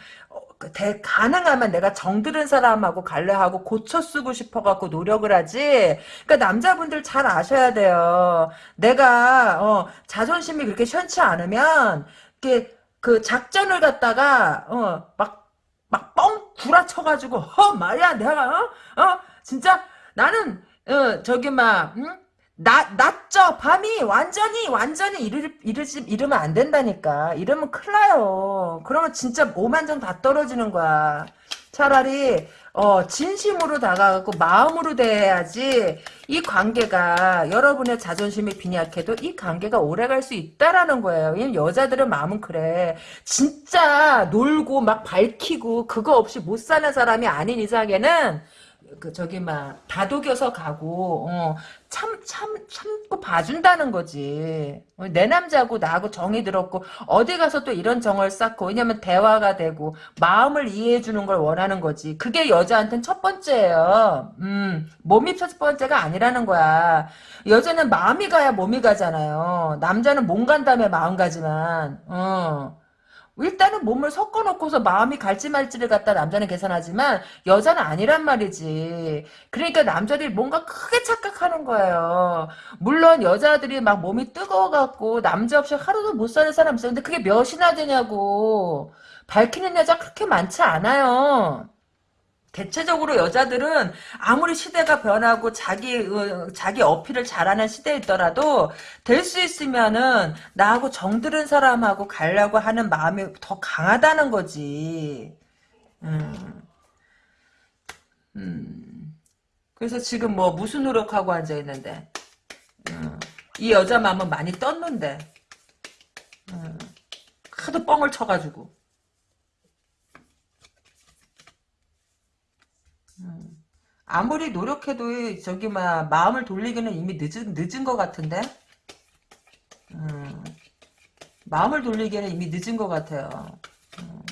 그 대, 가능하면 내가 정들은 사람하고 갈래 하고 고쳐 쓰고 싶어갖고 노력을 하지. 그러니까 남자분들 잘 아셔야 돼요. 내가 어, 자존심이 그렇게 현치 않으면 이게 그 작전을 갖다가 어 막 막 뻥 구라쳐가지고 어 말이야 내가 어? 어 진짜 나는 어 저기 막 응? 낮, 낮죠 밤이 완전히 완전히 이르, 이르지, 이러면 안 된다니까. 이러면 큰일 나요. 그러면 진짜 오만정 다 떨어지는 거야. 차라리 어 진심으로 다가가고 마음으로 대해야지 이 관계가 여러분의 자존심이 빈약해도 이 관계가 오래 갈 수 있다라는 거예요. 왜냐면 여자들은 마음은 그래. 진짜 놀고 막 밝히고 그거 없이 못 사는 사람이 아닌 이상에는 그 저기 막 다독여서 가고 어, 참 참 참고 봐준다는 거지. 어, 내 남자고 나하고 정이 들었고 어디 가서 또 이런 정을 쌓고 왜냐면 대화가 되고 마음을 이해해 주는 걸 원하는 거지. 그게 여자한테는 첫 번째예요. 음, 몸이 첫 번째가 아니라는 거야. 여자는 마음이 가야 몸이 가잖아요. 남자는 몸 간 다음에 마음 가지만. 어. 일단은 몸을 섞어놓고서 마음이 갈지 말지를 갖다 남자는 계산하지만 여자는 아니란 말이지. 그러니까 남자들이 뭔가 크게 착각하는 거예요. 물론 여자들이 막 몸이 뜨거워갖고 남자 없이 하루도 못 사는 사람 있어. 근데 그게 몇이나 되냐고. 밝히는 여자 그렇게 많지 않아요. 대체적으로 여자들은 아무리 시대가 변하고 자기 어, 자기 어필을 잘하는 시대에 있더라도 될 수 있으면은 나하고 정들은 사람하고 가려고 하는 마음이 더 강하다는 거지. 음. 음. 그래서 지금 뭐 무슨 노력하고 앉아 있는데 음. 이 여자 마음은 많이 떴는데 음. 하도 뻥을 쳐가지고 아무리 노력해도 저기 막 마음을 돌리기는 이미 늦은 늦은 것 같은데. 음, 마음을 돌리기에는 이미 늦은 것 같아요. 음.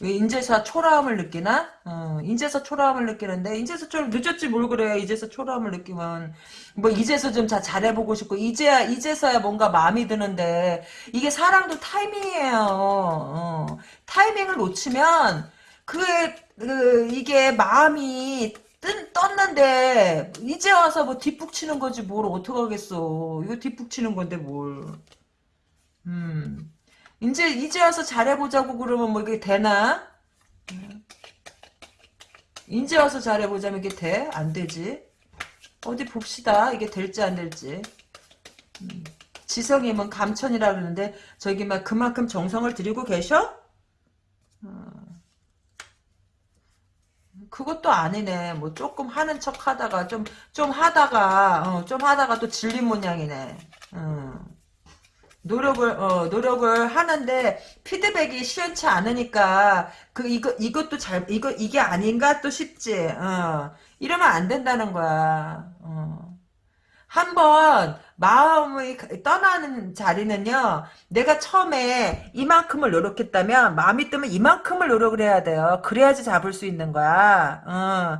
왜 인제서 초라함을 느끼나? 어, 인제서 초라함을 느끼는데 인제서 좀 늦었지 뭘 그래 이제서 초라함을 느끼면 뭐 이제서 좀 자, 잘해보고 싶고 이제야 이제서야 뭔가 마음이 드는데 이게 사랑도 타이밍이에요. 어, 타이밍을 놓치면 그게 그 이게 마음이 뜬, 떴는데 이제 와서 뭐 뒷북 치는 거지 뭘 어떡하겠어 이거 뒷북 치는 건데 뭘 음. 이제 이제 와서 잘해보자고 그러면 뭐 이게 되나 이제 와서 잘해보자면 이게 돼? 안 되지 어디 봅시다 이게 될지 안 될지 음. 지성이면 감천이라 그러는데 저기 막 그만큼 정성을 들이고 계셔? 어. 그것도 아니네. 뭐 조금 하는 척 하다가 좀 좀 하다가 어, 좀 하다가 또 질린 모양이네. 어. 노력을 어, 노력을 하는데 피드백이 시원치 않으니까 그 이거 이것도 잘 이거 이게 아닌가 또 싶지. 어. 이러면 안 된다는 거야. 어. 한번 마음이 떠나는 자리는요. 내가 처음에 이만큼을 노력했다면 마음이 뜨면 이만큼을 노력을 해야 돼요. 그래야지 잡을 수 있는 거야. 어.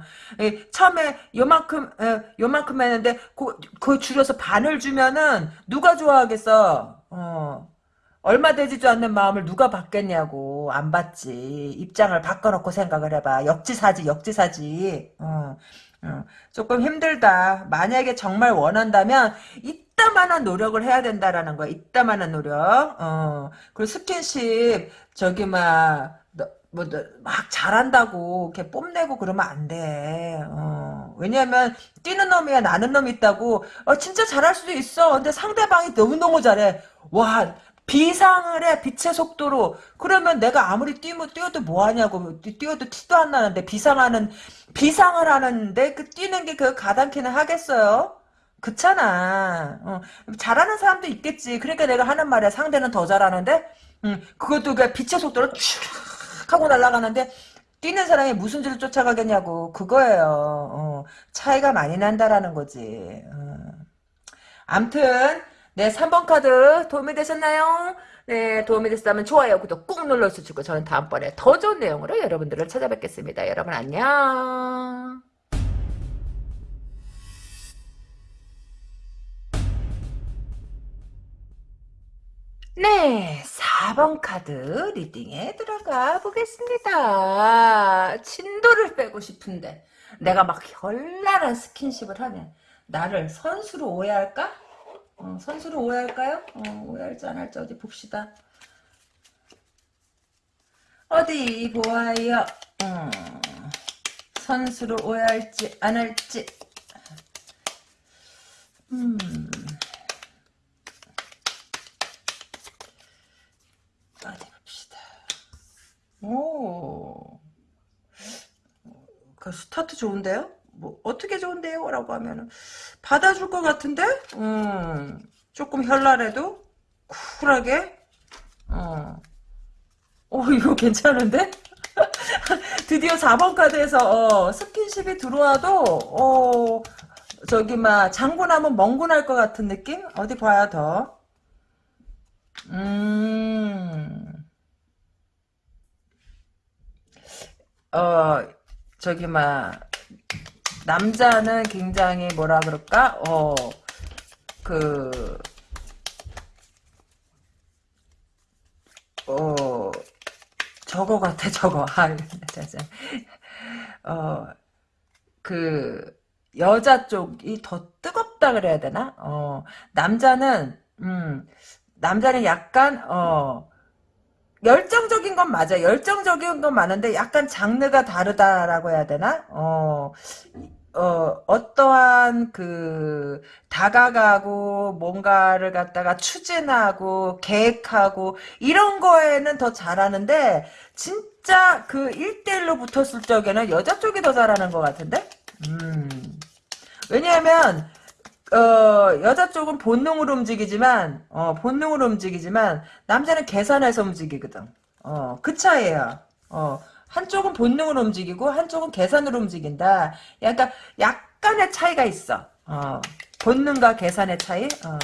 처음에 요만큼 어, 요만큼 했는데 그, 그 줄여서 반을 주면은 누가 좋아하겠어. 어. 얼마 되지도 않는 마음을 누가 받겠냐고 안 받지 입장을 바꿔놓고 생각을 해봐 역지사지 역지사지 어. 어, 조금 힘들다. 만약에 정말 원한다면 이따만한 노력을 해야 된다라는 거야. 이따만한 노력. 어. 그리고 스킨십 저기 막 뭐, 막 잘한다고, 이렇게 뽐내고 그러면 안 돼. 어. 왜냐면, 뛰는 놈이야, 나는 놈이 있다고, 어, 진짜 잘할 수도 있어. 근데 상대방이 너무너무 잘해. 와, 비상을 해 빛의 속도로. 그러면 내가 아무리 뛰면 뛰어도 뭐하냐고. 뛰어도 티도 안 나는데 비상하는 비상을 하는데 그 뛰는 게 그 가당키는 하겠어요? 그렇잖아. 어, 잘하는 사람도 있겠지. 그러니까 내가 하는 말이야 상대는 더 잘하는데 음, 그것도 그 빛의 속도로 쭉 하고 날아가는데 뛰는 사람이 무슨 죄를 쫓아가겠냐고. 그거예요. 어, 차이가 많이 난다라는 거지. 어. 암튼 네, 3번 카드 도움이 되셨나요? 네, 도움이 됐다면 좋아요, 구독 꾹 눌러주시고 저는 다음번에 더 좋은 내용으로 여러분들을 찾아뵙겠습니다. 여러분 안녕. 네, 4번 카드 리딩에 들어가 보겠습니다. 진도를 빼고 싶은데 내가 막 현란한 스킨십을 하면 나를 선수로 오해할까? 어, 선수로 오해할까요? 어, 오해할지 안 할지 어디 봅시다. 어디 보아요. 음, 선수로 오해할지 안 할지. 음. 어디 봅시다. 오. 그 스타트 좋은데요? 뭐 어떻게 좋은데요? 라고 하면은 받아줄 것 같은데? 음. 조금 현란해도 쿨하게 어. 오 이거 괜찮은데? [LAUGHS] 드디어 4번 카드에서 어, 스킨십이 들어와도 어, 저기 막 장군하면 멍군할 것 같은 느낌? 어디 봐야 더. 음. 어, 저기, 막, 남자는 굉장히 뭐라 그럴까? 어, 그, 어, 저거 같아, 저거. [LAUGHS] 아, 진짜. 어, 그, 여자 쪽이 더 뜨겁다 그래야 되나? 어, 남자는, 음, 남자는 약간, 어, 열정적인 건 맞아. 열정적인 건 많은데 약간 장르가 다르다라고 해야 되나? 어, 어, 어떠한 그 다가가고 뭔가를 갖다가 추진하고 계획하고 이런 거에는 더 잘하는데 진짜 그 1대1로 붙었을 적에는 여자 쪽이 더 잘하는 것 같은데? 음. 왜냐하면 어, 여자 쪽은 본능으로 움직이지만, 어, 본능으로 움직이지만, 남자는 계산해서 움직이거든. 어, 그 차이에요. 어, 한쪽은 본능으로 움직이고, 한쪽은 계산으로 움직인다. 약간, 약간의 차이가 있어. 어, 본능과 계산의 차이? 어.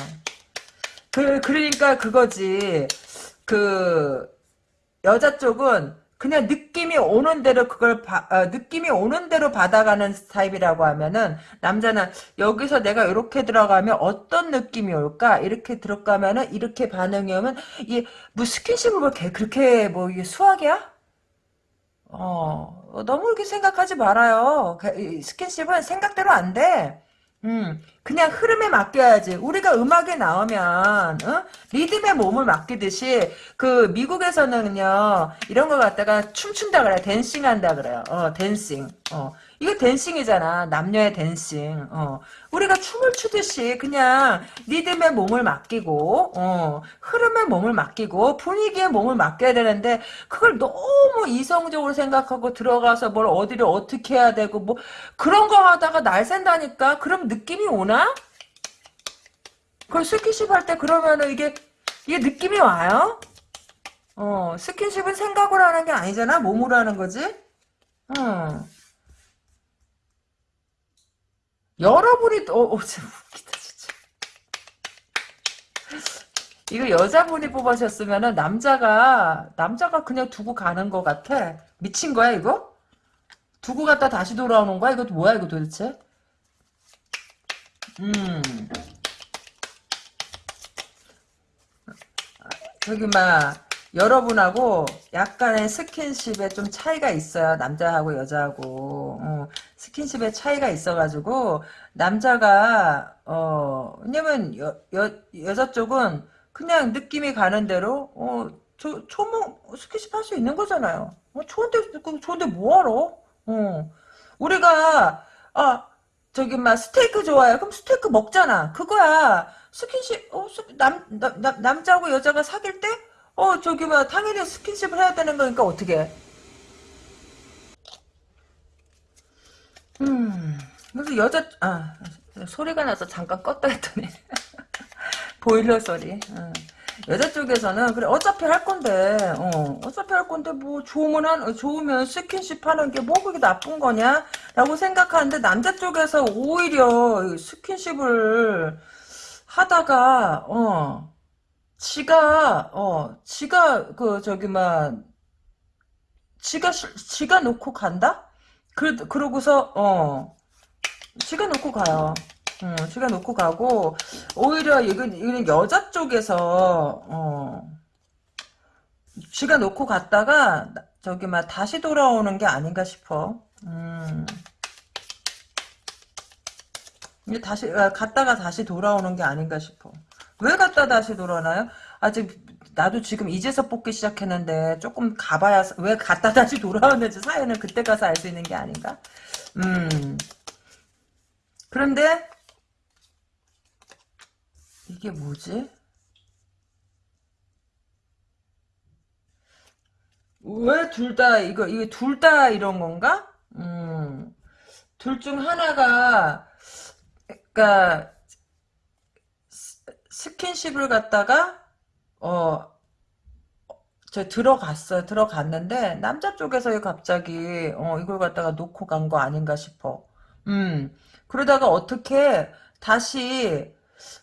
그, 그러니까 그거지. 그, 여자 쪽은 그냥 느낌이 오는 대로 그걸 바, 어, 느낌이 오는 대로 받아가는 타입이라고 하면은 남자는 여기서 내가 이렇게 들어가면 어떤 느낌이 올까 이렇게 들어가면은 이렇게 반응이 오면 이뭐 스킨십을 뭐 그렇게 뭐 이게 수학이야? 어 너무 이렇게 생각하지 말아요. 스킨십은 생각대로 안 돼. 음, 그냥 흐름에 맡겨야지. 우리가 음악에 나오면, 어? 리듬에 몸을 맡기듯이, 그, 미국에서는요, 이런 거 갖다가 춤춘다 그래. dancing 한다 그래요. 어, dancing. 어. 이거 dancing이잖아. 남녀의 dancing. 어. 우리가 춤을 추듯이 그냥 리듬에 몸을 맡기고 어. 흐름에 몸을 맡기고 분위기에 몸을 맡겨야 되는데 그걸 너무 이성적으로 생각하고 들어가서 뭘 어디를 어떻게 해야 되고 뭐 그런 거 하다가 날 샌다니까 그럼 느낌이 오나? 그걸 스킨십 할 때 그러면은 이게 이게 느낌이 와요? 어, 스킨십은 생각으로 하는 게 아니잖아. 몸으로 하는 거지. 어. 여러분이 어, 어 진짜 웃기다 진짜. 이거 여자분이 뽑으셨으면은 남자가 남자가 그냥 두고 가는 것 같아. 미친 거야 이거? 두고 갔다 다시 돌아오는 거야? 이거 뭐야 이거 도대체? 음. 저기 막 여러분하고 약간의 스킨십에 좀 차이가 있어요. 남자하고 여자하고. 어, 스킨십에 차이가 있어가지고, 남자가, 어, 왜냐면, 여, 여, 여자 쪽은 그냥 느낌이 가는 대로, 어, 저, 초모, 스킨십 할 수 있는 거잖아요. 어, 좋은데, 좋은데 뭐하러? 어. 우리가, 아, 저기, 막, 스테이크 좋아해. 그럼 스테이크 먹잖아. 그거야. 스킨십, 어, 남, 남, 남, 남자하고 여자가 사귈 때, 어 저기 뭐 당연히 스킨십을 해야 되는 거니까 어떻게 음. 그래서 여자 아 소리가 나서 잠깐 껐다 했더니. [LAUGHS] 보일러 소리. 어. 여자 쪽에서는 그래 어차피 할 건데. 어 어차피 할 건데 뭐 좋으면 한, 좋으면 스킨십 하는 게 뭐 그게 나쁜 거냐 라고 생각하는데 남자 쪽에서 오히려 스킨십을 하다가 어 지가 어 지가 그 저기 막 지가 지가 놓고 간다? 그 그러고서 어 지가 놓고 가요. 음, 지가 놓고 가고 오히려 이건 이건 여자 쪽에서 어 지가 놓고 갔다가 저기 막 다시 돌아오는 게 아닌가 싶어. 음. 다시 아, 갔다가 다시 돌아오는 게 아닌가 싶어. 왜 갔다 다시 돌아나요? 아직 나도 지금 이제서 뽑기 시작했는데 조금 가봐야 왜 갔다 다시 돌아오는지 사연은 그때 가서 알 수 있는 게 아닌가? 음. 그런데 이게 뭐지? 왜 둘 다 이거 이게 둘 다 이런 건가? 음. 둘 중 하나가 그러니까 스킨십을 갖다가 어 저 들어갔어요. 들어갔는데 남자 쪽에서 갑자기 어 이걸 갖다가 놓고 간 거 아닌가 싶어. 음. 그러다가 어떻게 다시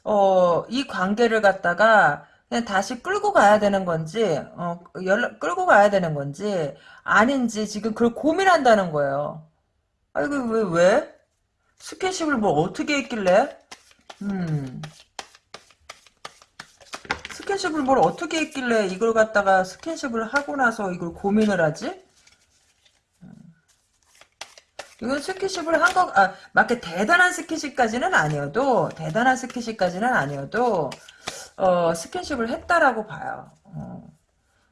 어 이 관계를 갖다가 그냥 다시 끌고 가야 되는 건지 어 연락 끌고 가야 되는 건지 아닌지 지금 그걸 고민한다는 거예요. 아이고 왜 왜? 스킨십을 뭐 어떻게 했길래? 음. 스킨십을 뭘 어떻게 했길래 이걸 갖다가 스킨십을 하고 나서 이걸 고민을 하지? 이건 스킨십을 한 거, 아, 맞게 대단한 스킨십까지는 아니어도, 대단한 스킨십까지는 아니어도, 어, 스킨십을 했다라고 봐요. 어.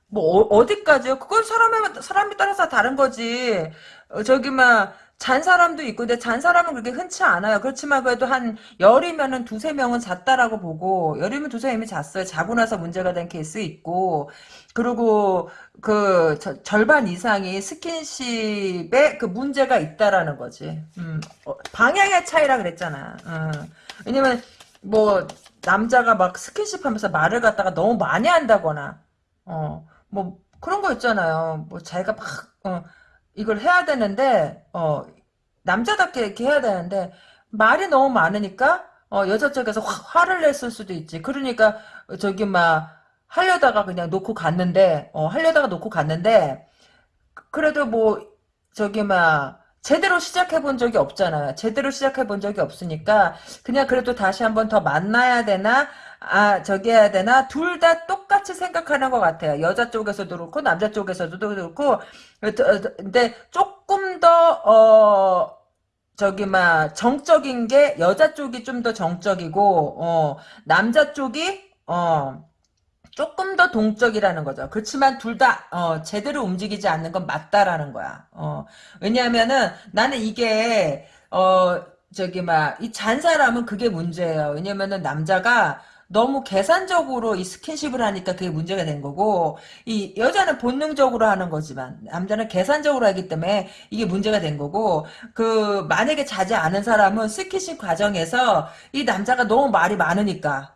뭐, 어, 디까지요 그건 사람에, 사람에 따라서 다른 거지. 어, 저기, 막, 잔 사람도 있고, 근데 잔 사람은 그렇게 흔치 않아요. 그렇지만 그래도 한 열이면은 두세 명은 잤다라고 보고, 열이면 두세 명이 잤어요. 자고 나서 문제가 된 케이스 있고, 그리고 그 저, 절반 이상이 스킨십에 그 문제가 있다라는 거지. 음, 어, 방향의 차이라 그랬잖아. 어. 왜냐면 뭐 남자가 막 스킨십 하면서 말을 갖다가 너무 많이 한다거나, 어, 뭐 그런 거 있잖아요. 뭐 자기가 막, 어, 이걸 해야 되는데 어 남자답게 이렇게 해야 되는데 말이 너무 많으니까 어 여자 쪽에서 화, 화를 냈을 수도 있지. 그러니까 저기 막 하려다가 그냥 놓고 갔는데 어 하려다가 놓고 갔는데 그래도 뭐 저기 막 제대로 시작해 본 적이 없잖아요. 제대로 시작해 본 적이 없으니까 그냥 그래도 다시 한번 더 만나야 되나 아 저기 해야 되나 둘 다 똑같이 생각하는 것 같아요. 여자 쪽에서도 그렇고 남자 쪽에서도 그렇고 근데 조금 더어 저기 막 정적인 게 여자 쪽이 좀 더 정적이고 어 남자 쪽이 어 조금 더 동적이라는 거죠. 그렇지만 둘 다, 어, 제대로 움직이지 않는 건 맞다라는 거야. 어, 왜냐하면은 나는 이게, 어, 저기, 막, 이 잔 사람은 그게 문제예요. 왜냐면은 남자가 너무 계산적으로 이 스킨십을 하니까 그게 문제가 된 거고, 이 여자는 본능적으로 하는 거지만, 남자는 계산적으로 하기 때문에 이게 문제가 된 거고, 그, 만약에 자지 않은 사람은 스킨십 과정에서 이 남자가 너무 말이 많으니까,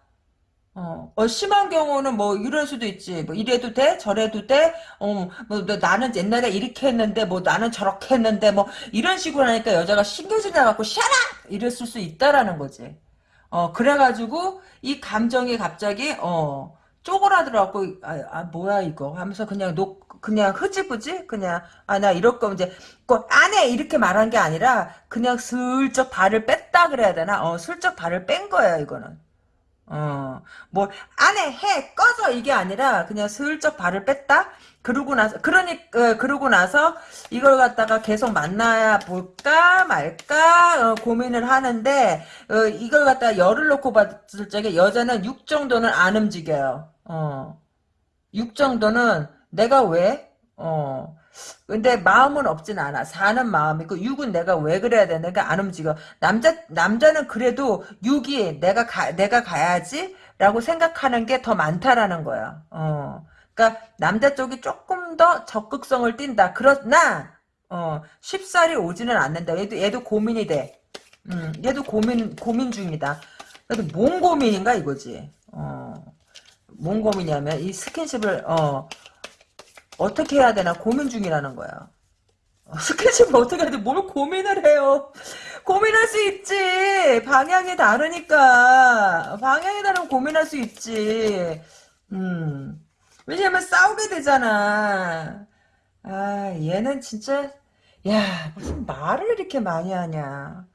어, 어, 심한 경우는 뭐 이럴 수도 있지. 뭐 이래도 돼? 저래도 돼? 어, 뭐 나는 옛날에 이렇게 했는데 뭐 나는 저렇게 했는데 뭐 이런 식으로 하니까 여자가 신경질 나갖고 샤라! 이랬을 수 있다라는 거지. 어, 그래가지고 이 감정이 갑자기 어 쪼그라들어갖고 아, 아 뭐야 이거 하면서 그냥 녹 그냥 흐지부지 그냥 아 나 이럴 거면 이제 안 해 이렇게 말한 게 아니라 그냥 슬쩍 발을 뺐다 그래야 되나? 어 슬쩍 발을 뺀 거야 이거는. 어, 뭐, 안에 해, 꺼져, 이게 아니라, 그냥 슬쩍 발을 뺐다? 그러고 나서, 그러니, 어, 그러고 나서, 이걸 갖다가 계속 만나야 볼까, 말까, 어, 고민을 하는데, 어, 이걸 갖다가 열을 놓고 봤을 적에, 여자는 6 정도는 안 움직여요. 어. 6 정도는, 내가 왜? 어. 근데 마음은 없진 않아. 사는 마음이고 육은 내가 왜 그래야 돼? 내가 안 움직여. 남자 남자는 그래도 육이 내가 가 내가 가야지라고 생각하는 게 더 많다라는 거야. 어. 그러니까 남자 쪽이 조금 더 적극성을 띈다. 그러나 어, 쉽사리 오지는 않는다. 얘도 얘도 고민이 돼. 음, 얘도 고민 고민 중이다. 그래도 뭔 고민인가 이거지. 어. 뭔 고민이냐면 이 스킨십을 어 어떻게 해야 되나 고민 중이라는 거야. 어, [LAUGHS] 스케치를 어떻게 해야 돼? 뭘 고민을 해요? 고민할 수 있지. 방향이 다르니까. 방향이 다르면 고민할 수 있지. 음. 왜냐면 싸우게 되잖아. 아 얘는 진짜 야 무슨 말을 이렇게 많이 하냐.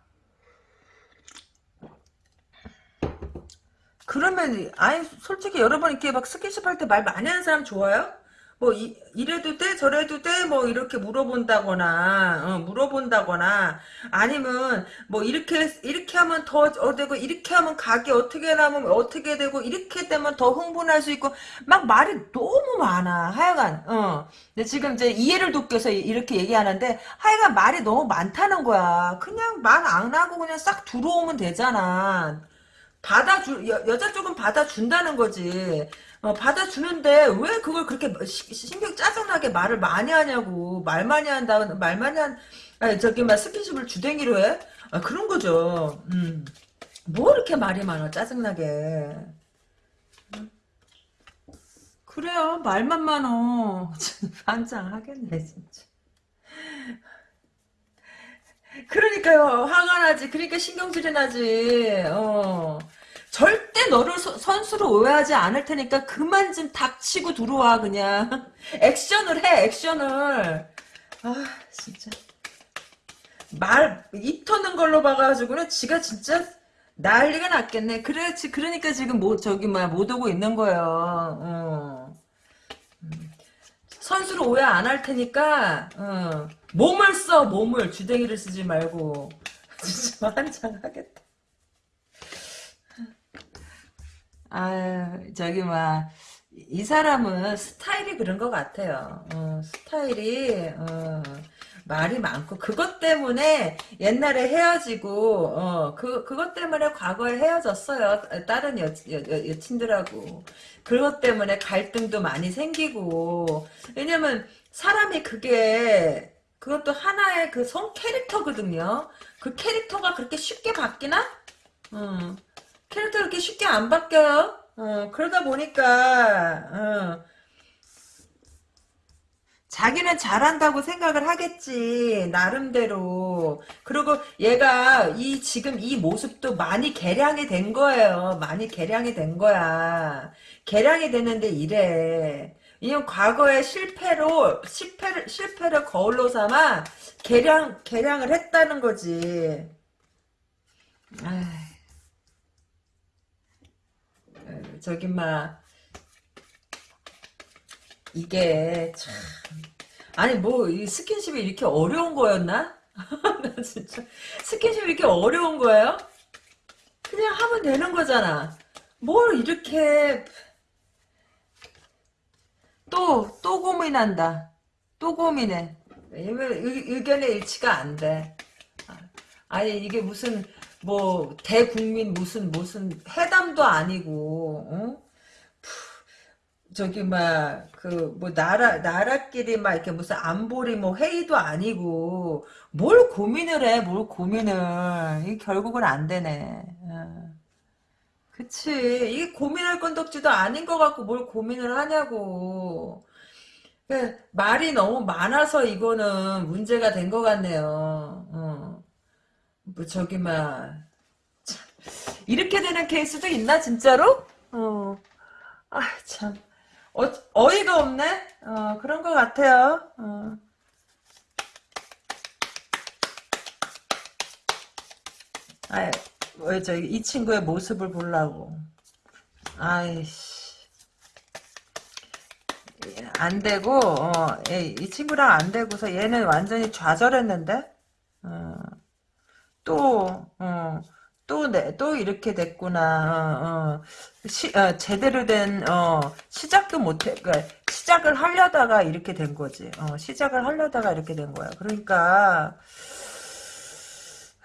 그러면 아니 솔직히 여러분 이렇게 막 스킨십 할 때 말 많이 하는 사람 좋아요? 뭐 이, 이래도 돼? 저래도 돼? 뭐 이렇게 물어본다거나 어, 물어본다거나 아니면 뭐 이렇게 이렇게 하면 더 어, 되고 이렇게 하면 가게 어떻게 나면 어떻게 되고 이렇게 되면 더 흥분할 수 있고 막 말이 너무 많아 하여간. 어. 근데 지금 이제 이해를 위해서 이렇게 얘기하는데 하여간 말이 너무 많다는 거야. 그냥 말 안 하고 그냥 싹 들어오면 되잖아. 받아주 여, 여자 쪽은 받아준다는 거지 어, 받아주는데 왜 그걸 그렇게 시- 신경 짜증나게 말을 많이 하냐고. 말 많이 한다 말 많이 한 아니 저기 막 스킨십을 주댕이로 해? 아, 그런 거죠. 음. 뭐 이렇게 말이 많아 짜증나게. 그래요. 말만 많어. [LAUGHS] 환장하겠네 진짜. 그러니까요. 화가 나지. 그러니까 신경질이 나지. 어 절대 너를 서- 선수로 오해하지 않을 테니까 그만 좀 닥치고 들어와 그냥. [LAUGHS] 액션을 해 액션을. 아 진짜. 말 입 터는 걸로 봐가지고는 지가 진짜 난리가 났겠네. 그렇지 그러니까 지금 뭐 저기 뭐못 오고 있는 거예요. 어. 선수로 오해 안 할 테니까 어. 몸을 써 몸을. 주댕이를 쓰지 말고. [LAUGHS] 진짜 환장하겠다 아, 저기, 막, 이 사람은 스타일이 그런 것 같아요. 어, 스타일이, 어, 말이 많고, 그것 때문에 옛날에 헤어지고, 어, 그, 그것 때문에 과거에 헤어졌어요. 다른 여, 여, 여, 여친들하고. 그것 때문에 갈등도 많이 생기고. 왜냐면, 사람이 그게, 그것도 하나의 그 성 캐릭터거든요. 그 캐릭터가 그렇게 쉽게 바뀌나? 음. 캐릭터 그렇게 쉽게 안 바뀌어요. 어, 그러다 보니까 어, 자기는 잘한다고 생각을 하겠지 나름대로. 그리고 얘가 이 지금 이 모습도 많이 개량이 된 거예요. 많이 개량이 된 거야. 개량이 됐는데 이래. 이건 과거의 실패로 실패를 실패를 거울로 삼아 개량 개량을 했다는 거지. 아. 저기 막 이게 참 아니 뭐 이 스킨십이 이렇게 어려운 거였나? [LAUGHS] 나 진짜 스킨십이 이렇게 어려운 거예요? 그냥 하면 되는 거잖아. 뭘 이렇게 또또 고민한다. 또 고민해. 왜냐면 의, 의견의 일치가 안 돼. 아니 이게 무슨 뭐 대국민 무슨 무슨 회담도 아니고 어? 저기 막 그 뭐 나라 나라끼리 막 이렇게 무슨 안보리 뭐 회의도 아니고 뭘 고민을 해 뭘 고민을 이 결국은 안 되네 어. 그치 이게 고민할 건덕지도 아닌 것 같고 뭘 고민을 하냐고 그 말이 너무 많아서 이거는 문제가 된 것 같네요 어. 뭐 저기 막 이렇게 되는 케이스도 있나 진짜로? 어. 아 참. 어, 어이가 없네? 어, 그런 것 같아요. 어. 아, 왜, 저, 이 친구의 모습을 보려고. 아이씨. 안 되고, 어, 이 친구랑 안 되고서 얘는 완전히 좌절했는데? 어, 또, 어, 또, 네, 또 이렇게 됐구나. 어, 어. 시, 어, 제대로 된, 어, 시작도 못해, 그러니까 시작을 하려다가 이렇게 된 거지. 어, 시작을 하려다가 이렇게 된 거야. 그러니까,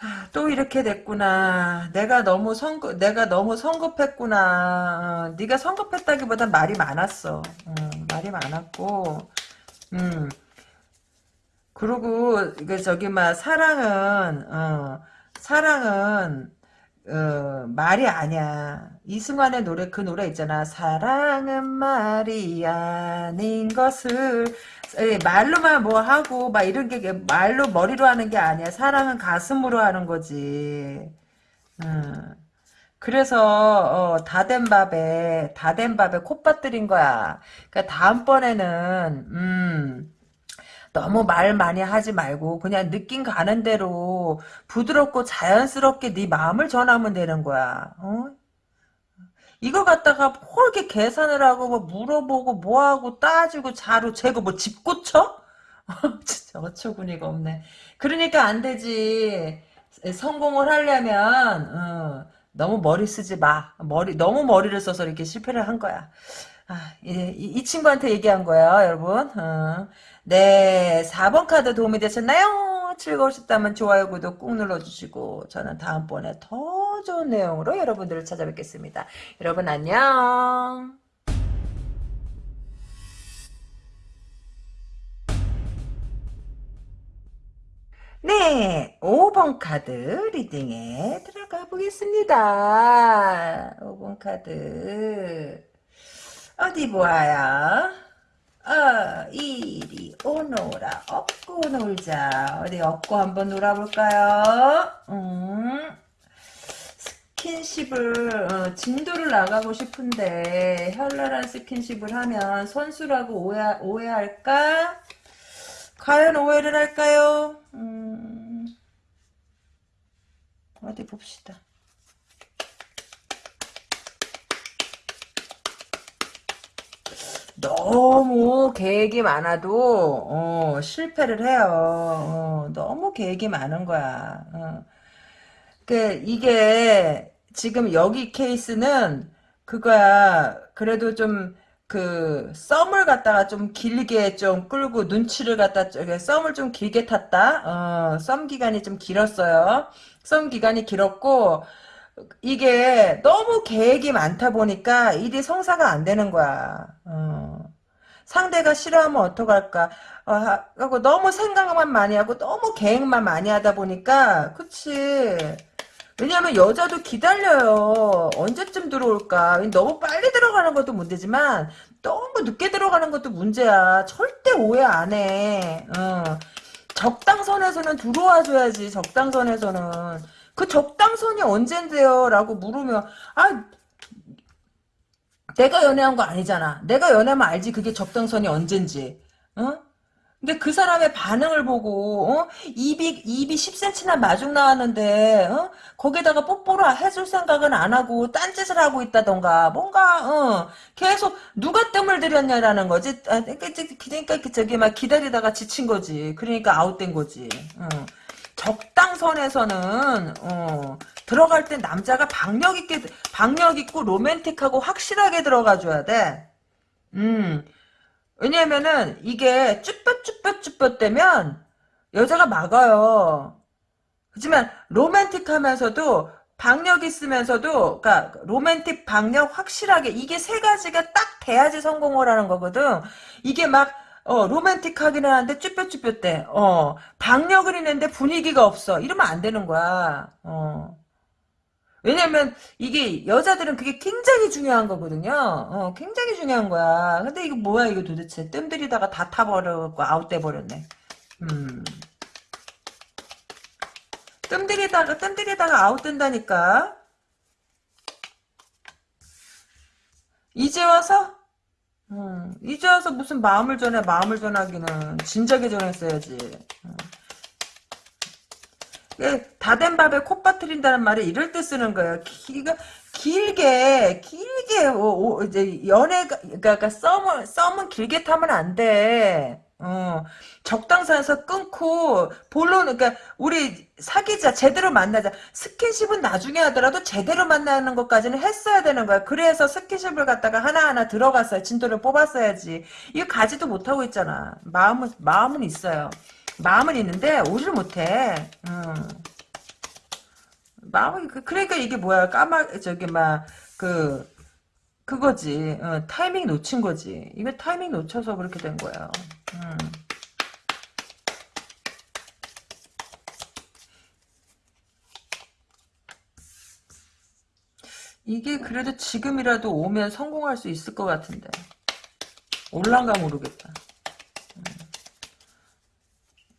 아, 또 이렇게 됐구나. 내가 너무 성급, 내가 너무 성급했구나. 어, 네가 성급했다기보단 말이 많았어. 어, 말이 많았고, 음. 그리고, 이게 저기, 막, 사랑은, 어, 사랑은, 어, 말이 아니야. 이승환의 노래, 그 노래 있잖아. 사랑은 말이 아닌 것을, 에, 말로만 뭐 하고, 막 이런 게, 말로, 머리로 하는 게 아니야. 사랑은 가슴으로 하는 거지. 음. 그래서, 어, 다된 밥에, 다된 밥에 콧밭 들인 거야. 그러니까 다음번에는, 음, 너무 말 많이 하지 말고 그냥 느낌 가는 대로 부드럽고 자연스럽게 네 마음을 전하면 되는 거야. 어? 이거 갖다가 뭐 이렇게 계산을 하고 뭐 물어보고 뭐하고 따지고 자료 재고 뭐 집 고 쳐? [LAUGHS] 진짜 어처구니가 없네. 그러니까 안 되지. 성공을 하려면 어, 너무 머리 쓰지 마. 머리 너무 머리를 써서 이렇게 실패를 한 거야. 아, 이, 이, 친구한테 얘기한 거예요, 여러분. 어. 네, 4번 카드 도움이 되셨나요? 즐거우셨다면 좋아요, 구독 꾹 눌러주시고 저는 다음번에 더 좋은 내용으로 여러분들을 찾아뵙겠습니다. 여러분 안녕. 네, 5번 카드 reading에 들어가 보겠습니다. 5번 카드 어디 보아요? 어, 이리 오너라 업고 놀자. 어디 업고 한번 놀아볼까요? 음, 스킨십을 어, 진도를 나가고 싶은데 현란한 스킨십을 하면 선수라고 오해, 오해할까? 과연 오해를 할까요? 음, 어디 봅시다. 너무 계획이 많아도 어, 실패를 해요. 어, 너무 계획이 많은 거야. 어. 그 이게 지금 여기 케이스는 그거야. 그래도 좀 그 썸을 갖다가 좀 길게 좀 끌고 눈치를 갖다 썸을 좀 길게 탔다. 어, 썸 기간이 좀 길었어요. 썸 기간이 길었고 이게 너무 계획이 많다 보니까 일이 성사가 안 되는 거야. 어. 상대가 싫어하면 어떡할까. 어, 하고 너무 생각만 많이 하고 너무 계획만 많이 하다 보니까 그치. 왜냐면 여자도 기다려요. 언제쯤 들어올까. 너무 빨리 들어가는 것도 문제지만 너무 늦게 들어가는 것도 문제야. 절대 오해 안 해. 어. 적당선에서는 들어와줘야지. 적당선에서는. 그 적당선이 언젠데요? 라고 물으면 아 내가 연애한 거 아니잖아. 내가 연애하면 알지 그게 적당선이 언젠지. 어? 근데 그 사람의 반응을 보고 어? 입이 입이 10cm나 마중 나왔는데 어? 거기다가 뽀뽀를 해줄 생각은 안 하고 딴짓을 하고 있다던가 뭔가 어? 계속 누가 뜸을 들였냐라는 거지. 아, 그러니까, 그러니까 저기 막 기다리다가 지친 거지. 그러니까 아웃된 거지. 어. 적당선에서는 어, 들어갈 때 남자가 박력 있게 박력 있고 로맨틱하고 확실하게 들어가 줘야 돼. 음. 왜냐면은 이게 쭈뼛쭈뼛쭈뼛 되면 여자가 막아요. 하지만 로맨틱하면서도 박력 있으면서도 그러니까 로맨틱 박력 확실하게 이게 세 가지가 딱 돼야지 성공을 하는 거거든. 이게 막 어, 로맨틱하긴 한데 쭈뼛쭈뼛대. 어, 박력을 있는데 분위기가 없어. 이러면 안 되는 거야. 어. 왜냐면 이게 여자들은 그게 굉장히 중요한 거거든요. 어, 굉장히 중요한 거야. 근데 이거 뭐야 이거 도대체 뜸 들이다가 다 타버렸고 아웃돼 버렸네. 음. 뜸 들이다가 뜸 들이다가 아웃된다니까. 이제 와서 음, 이제 와서 무슨 마음을 전해 마음을 전하기는 진작에 전했어야지. 음. 다된 밥에 콧밥 트린다는 말이 이럴 때 쓰는 거예요. 기가 길게 길게 오, 오, 이제 연애가 그러니까 썸을 썸은 길게 타면 안 돼. 어, 적당선에서 끊고 본론 그러니까 우리 사귀자 제대로 만나자 스킨십은 나중에 하더라도 제대로 만나는 것까지는 했어야 되는 거야 그래서 스킨십을 갖다가 하나하나 들어갔어요 진도를 뽑았어야지 이거 가지도 못하고 있잖아 마음은 마음은 있어요 마음은 있는데 오지를 못해 음. 마음이 그, 그러니까 이게 뭐야 까마 저기 막 그 그거지. 어, 타이밍 놓친 거지. 이거 타이밍 놓쳐서 그렇게 된 거야. 음. 이게 그래도 지금이라도 오면 성공할 수 있을 것 같은데. 올란가 모르겠다. 음.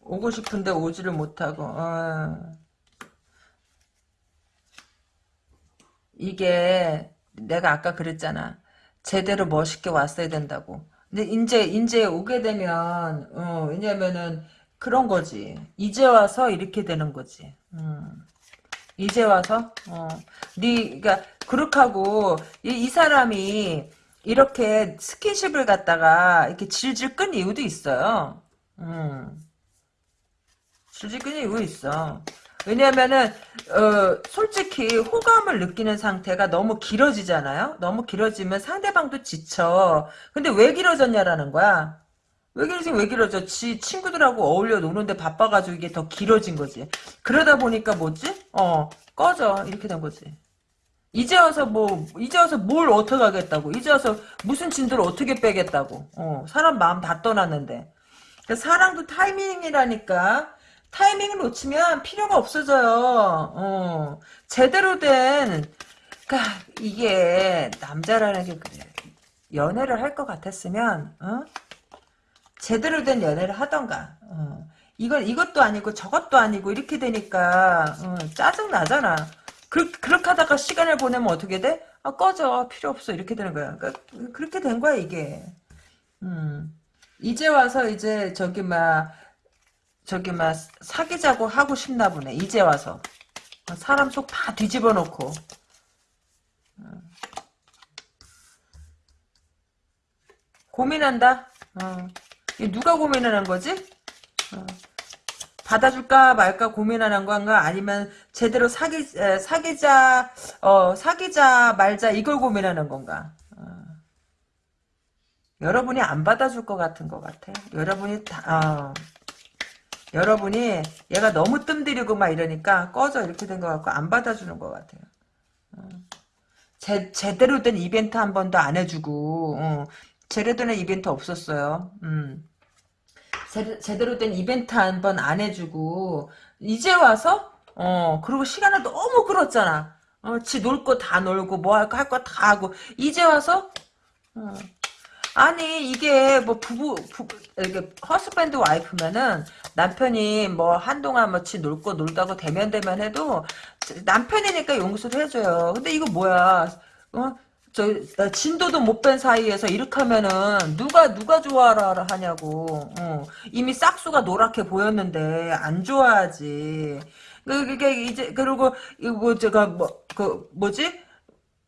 오고 싶은데 오지를 못하고. 어. 이게 내가 아까 그랬잖아. 제대로 멋있게 왔어야 된다고. 근데 이제 이제 오게 되면 어, 왜냐면은 그런 거지. 이제 와서 이렇게 되는 거지. 음. 이제 와서 어. 네가 그렇게 하고 이, 이 사람이 이렇게 스킨십을 갖다가 이렇게 질질 끈 이유도 있어요. 음. 질질 끈 이유 있어. 왜냐면은 어, 솔직히 호감을 느끼는 상태가 너무 길어지잖아요. 너무 길어지면 상대방도 지쳐. 근데 왜 길어졌냐라는 거야. 왜 길어지 왜 길어져? 지 친구들하고 어울려 노는데 바빠가지고 이게 더 길어진 거지. 그러다 보니까 뭐지? 어 꺼져 이렇게 된 거지. 이제 와서 뭐 이제 와서 뭘 어떻게 하겠다고? 이제 와서 무슨 진도를 어떻게 빼겠다고? 어 사람 마음 다 떠났는데. 그러니까 사랑도 타이밍이라니까. 타이밍을 놓치면 필요가 없어져요. 어 제대로 된 그러니까 이게 남자라는 게 그래. 연애를 할 것 같았으면 어? 제대로 된 연애를 하던가. 어. 이건 이것도 아니고 저것도 아니고 이렇게 되니까 어, 짜증 나잖아. 그, 그렇게 하다가 시간을 보내면 어떻게 돼? 아 꺼져 필요 없어 이렇게 되는 거야. 그러니까 그렇게 된 거야 이게. 음. 이제 와서 이제 저기 막 저기 막 사귀자고 하고 싶나 보네. 이제 와서 사람 속 다 뒤집어 놓고. 고민한다. 어. 누가 고민하는 거지? 어. 받아줄까 말까 고민하는 건가 아니면 제대로 사귀 에, 사귀자 어 사귀자 말자 이걸 고민하는 건가 어. 여러분이 안 받아줄 것 같은 것 같아 여러분이 다 어. 여러분이 얘가 너무 뜸들이고 막 이러니까 꺼져 이렇게 된 것 같고 안 받아주는 것 같아요 어. 제, 제대로 된 이벤트 한 번도 안 해주고 어. 제대로 된 이벤트 없었어요 음. 제, 대로된 이벤트 한 번 안 해주고 이제 와서 어 그리고 시간을 너무 끌었잖아 어, 지 놀 거 다 놀고 뭐 할 거 할 거 다 하고 이제 와서 어. 아니 이게 뭐 부부 부부 이게 허스밴드 와이프면은 남편이 뭐 한동안 뭐지 놀거 놀다고 대면 대면 해도 남편이니까 용서를 해줘요. 근데 이거 뭐야? 어? 저 진도도 못 뺀 사이에서 이렇게 하면은 누가 누가 좋아라 하냐고. 어. 이미 싹수가 노랗게 보였는데 안 좋아하지. 그, 그게 이제 그리고 이거 뭐 제가 뭐 그 뭐지? 뭐,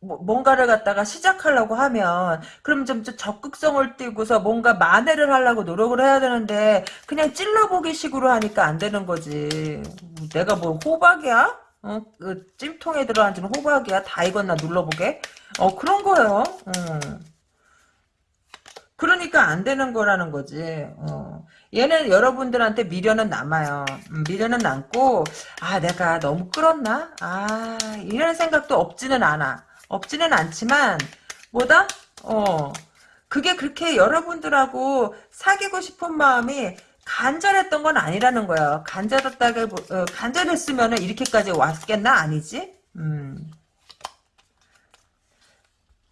뭔가를 갖다가 시작하려고 하면 그럼 좀 적극성을 띠고서 뭔가 만회를 하려고 노력을 해야 되는데 그냥 찔러보기 식으로 하니까 안 되는 거지 내가 뭐 호박이야? 어? 그 찜통에 들어앉은 호박이야? 다 익었나 눌러보게? 어 그런 거예요. 어. 그러니까 안 되는 거라는 거지. 어. 얘는 여러분들한테 미련은 남아요. 음, 미련은 남고 아 내가 너무 끌었나? 아 이런 생각도 없지는 않아. 없지는 않지만 뭐다? 어 그게 그렇게 여러분들하고 사귀고 싶은 마음이 간절했던 건 아니라는 거야. 간절했다게 어, 간절했으면 이렇게까지 왔겠나 아니지? 음.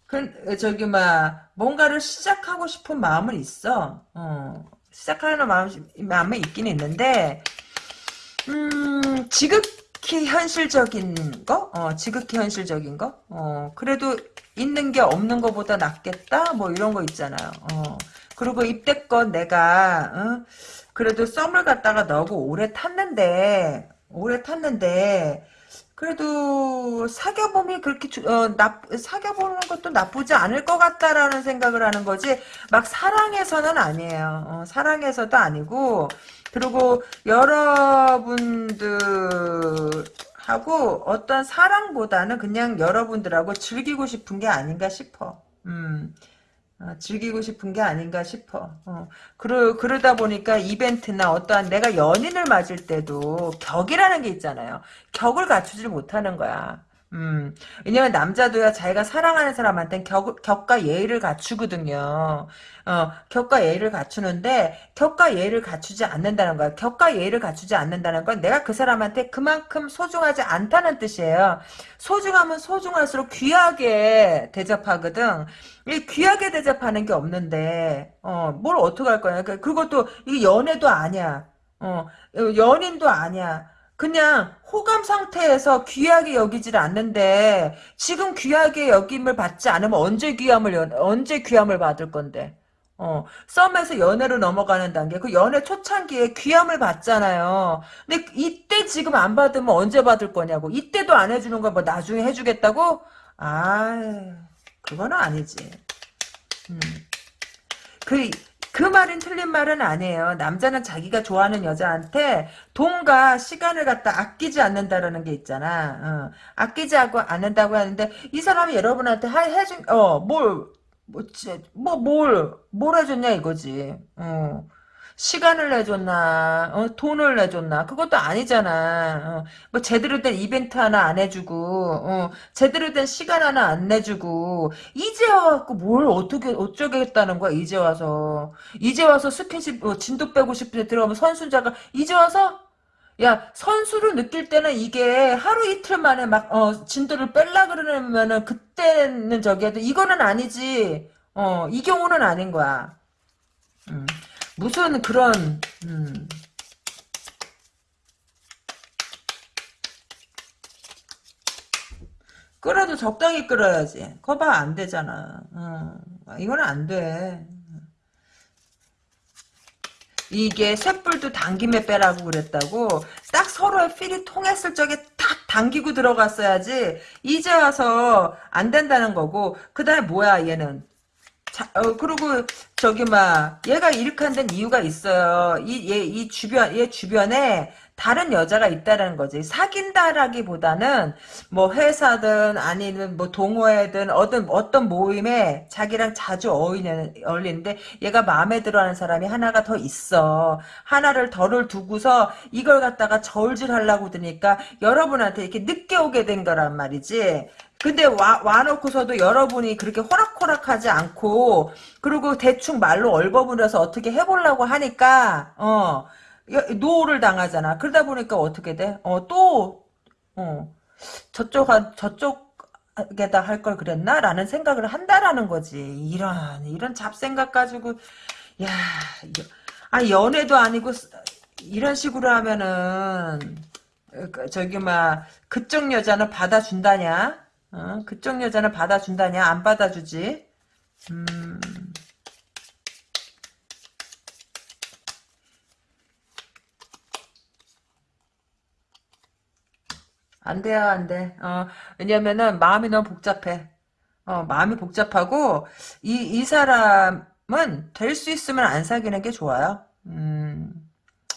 그 저기 막 뭔가를 시작하고 싶은 마음은 있어. 어. 시작하는 마음 마음이 있긴 있는데 음 지극 히 현실적인 거, 어, 지극히 현실적인 거, 어, 그래도 있는 게 없는 것보다 낫겠다, 뭐 이런 거 있잖아요. 어, 그리고 입대껏 내가 어, 그래도 썸을 갖다가 너고 오래 탔는데 오래 탔는데 그래도 사겨봄이 그렇게 어, 나, 사겨보는 것도 나쁘지 않을 것 같다라는 생각을 하는 거지. 막 사랑해서는 아니에요. 어, 사랑해서도 아니고 그리고 여러분들 하고 어떤 사랑보다는 그냥 여러분들하고 즐기고 싶은 게 아닌가 싶어. 음. 어, 즐기고 싶은 게 아닌가 싶어. 어. 그러, 그러다 보니까 이벤트나 어떠한 내가 연인을 맞을 때도 격이라는 게 있잖아요. 격을 갖추지 못하는 거야. 음, 왜냐면 남자도야 자기가 사랑하는 사람한테는 격, 격과 예의를 갖추거든요. 어, 격과 예의를 갖추는데 격과 예의를 갖추지 않는다는 거야. 격과 예의를 갖추지 않는다는 건 내가 그 사람한테 그만큼 소중하지 않다는 뜻이에요. 소중하면 소중할수록 귀하게 대접하거든. 이 귀하게 대접하는 게 없는데 어, 뭘 어떻게 할 거냐. 그, 그것도 이게 연애도 아니야. 어, 연인도 아니야. 그냥 호감 상태에서 귀하게 여기질 않는데 지금 귀하게 여김을 받지 않으면 언제 귀함을 언제 귀함을 받을 건데 어, 썸에서 연애로 넘어가는 단계, 그 연애 초창기에 귀함을 받잖아요. 근데 이때 지금 안 받으면 언제 받을 거냐고. 이때도 안 해주는 거 뭐 나중에 해주겠다고? 아, 그거는 아니지. 음. 그, 그 말은 틀린 말은 아니에요. 남자는 자기가 좋아하는 여자한테 돈과 시간을 갖다 아끼지 않는다라는 게 있잖아. 어. 아끼지 않는다고 하는데 이 사람이 여러분한테 해준 어뭘 뭐, 뭐, 뭘, 뭘 해줬냐, 이거지. 어. 시간을 내줬나, 어, 돈을 내줬나, 그것도 아니잖아. 어, 뭐, 제대로 된 이벤트 하나 안 해주고, 어, 제대로 된 시간 하나 안 내주고, 이제 와갖고 뭘 어떻게, 어쩌겠다는 거야, 이제 와서. 이제 와서 스킨십, 어, 진도 빼고 싶은데 들어가면 선순자가, 이제 와서? 야, 선수를 느낄 때는 이게 하루 이틀 만에 막, 어, 진도를 뺄라 그러면은 그때는 저기 해도 이거는 아니지. 어, 이 경우는 아닌 거야. 음, 무슨 그런, 음. 끓여도 적당히 끓여야지. 거봐, 안 되잖아. 어, 이거는 안 돼. 이게 쇳불도 당김에 빼라고 그랬다고 딱 서로의 필이 통했을 적에 탁 당기고 들어갔어야지 이제 와서 안 된다는 거고 그 다음에 뭐야 얘는 자, 어, 그리고 저기 막 얘가 이렇게 한 데는 이유가 있어요. 이 얘 이 주변 얘 주변에 다른 여자가 있다라는 거지. 사귄다라기보다는 뭐 회사든 아니면 뭐 동호회든 어떤 어떤 모임에 자기랑 자주 어울리는 어울리는데 얘가 마음에 들어하는 사람이 하나가 더 있어. 하나를 덜을 두고서 이걸 갖다가 저울질하려고 드니까 여러분한테 이렇게 늦게 오게 된 거란 말이지. 근데 와, 와놓고서도 여러분이 그렇게 호락호락하지 않고, 그리고 대충 말로 얼버무려서 어떻게 해보려고 하니까, 어, no를 당하잖아. 그러다 보니까 어떻게 돼? 어, 또, 어, 저쪽, 저쪽에다 할 걸 그랬나? 라는 생각을 한다라는 거지. 이런, 이런 잡생각 가지고, 야, 아, 연애도 아니고, 이런 식으로 하면은, 그, 저기, 막, 그쪽 여자는 받아준다냐? 어? 그쪽 여자는 받아준다냐? 안 받아주지? 음. 안 돼요, 안 돼. 어, 왜냐면은 마음이 너무 복잡해. 어, 마음이 복잡하고 이, 이 사람은 될 수 있으면 안 사귀는 게 좋아요. 음,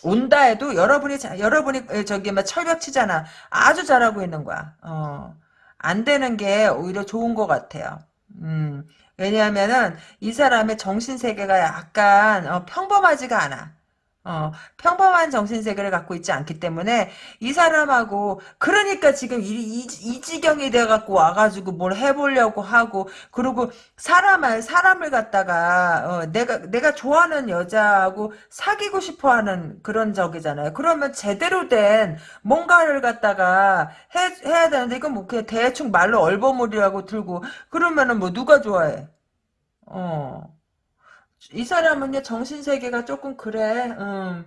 온다 해도 여러분이 여러분이 저기 막 철벽 치잖아. 아주 잘하고 있는 거야. 어, 안 되는 게 오히려 좋은 것 같아요. 음, 왜냐하면은 이 사람의 정신 세계가 약간 어, 평범하지가 않아. 어, 평범한 정신세계를 갖고 있지 않기 때문에 이 사람하고 그러니까 지금 이, 이, 이 지경이 돼갖고 와가지고 뭘 해보려고 하고 그리고 사람을 사람을 갖다가 어, 내가 내가 좋아하는 여자하고 사귀고 싶어하는 그런 적이잖아요. 그러면 제대로 된 뭔가를 갖다가 해, 해야 되는데 이건 뭐 그냥 대충 말로 얼버무리라고 들고 그러면은 뭐 누가 좋아해? 어. 이 사람은요 정신 세계가 조금 그래. 음,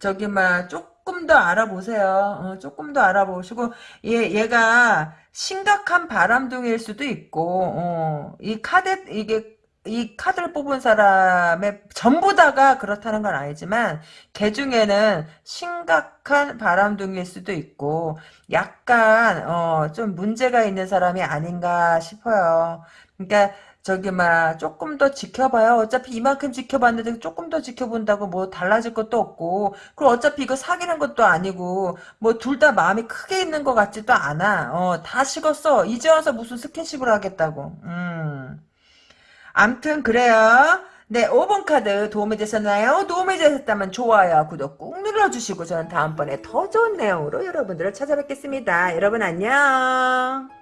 저기 막 조금 더 알아보세요. 어, 조금 더 알아보시고 얘, 얘가 심각한 바람둥이일 수도 있고 어, 이 카드 이게 이 카드를 뽑은 사람의 전부 다가 그렇다는 건 아니지만 개 중에는 심각한 바람둥이일 수도 있고 약간 어, 좀 문제가 있는 사람이 아닌가 싶어요. 그러니까 저기 막 조금 더 지켜봐요. 어차피 이만큼 지켜봤는데 조금 더 지켜본다고 뭐 달라질 것도 없고 그리고 어차피 이거 사귀는 것도 아니고 뭐 둘 다 마음이 크게 있는 것 같지도 않아. 어, 다 식었어. 이제 와서 무슨 스킨십을 하겠다고. 음. 암튼 그래요. 네, 5번 카드 도움이 되셨나요? 도움이 되셨다면 좋아요, 구독 꾹 눌러주시고 저는 다음번에 더 좋은 내용으로 여러분들을 찾아뵙겠습니다. 여러분 안녕.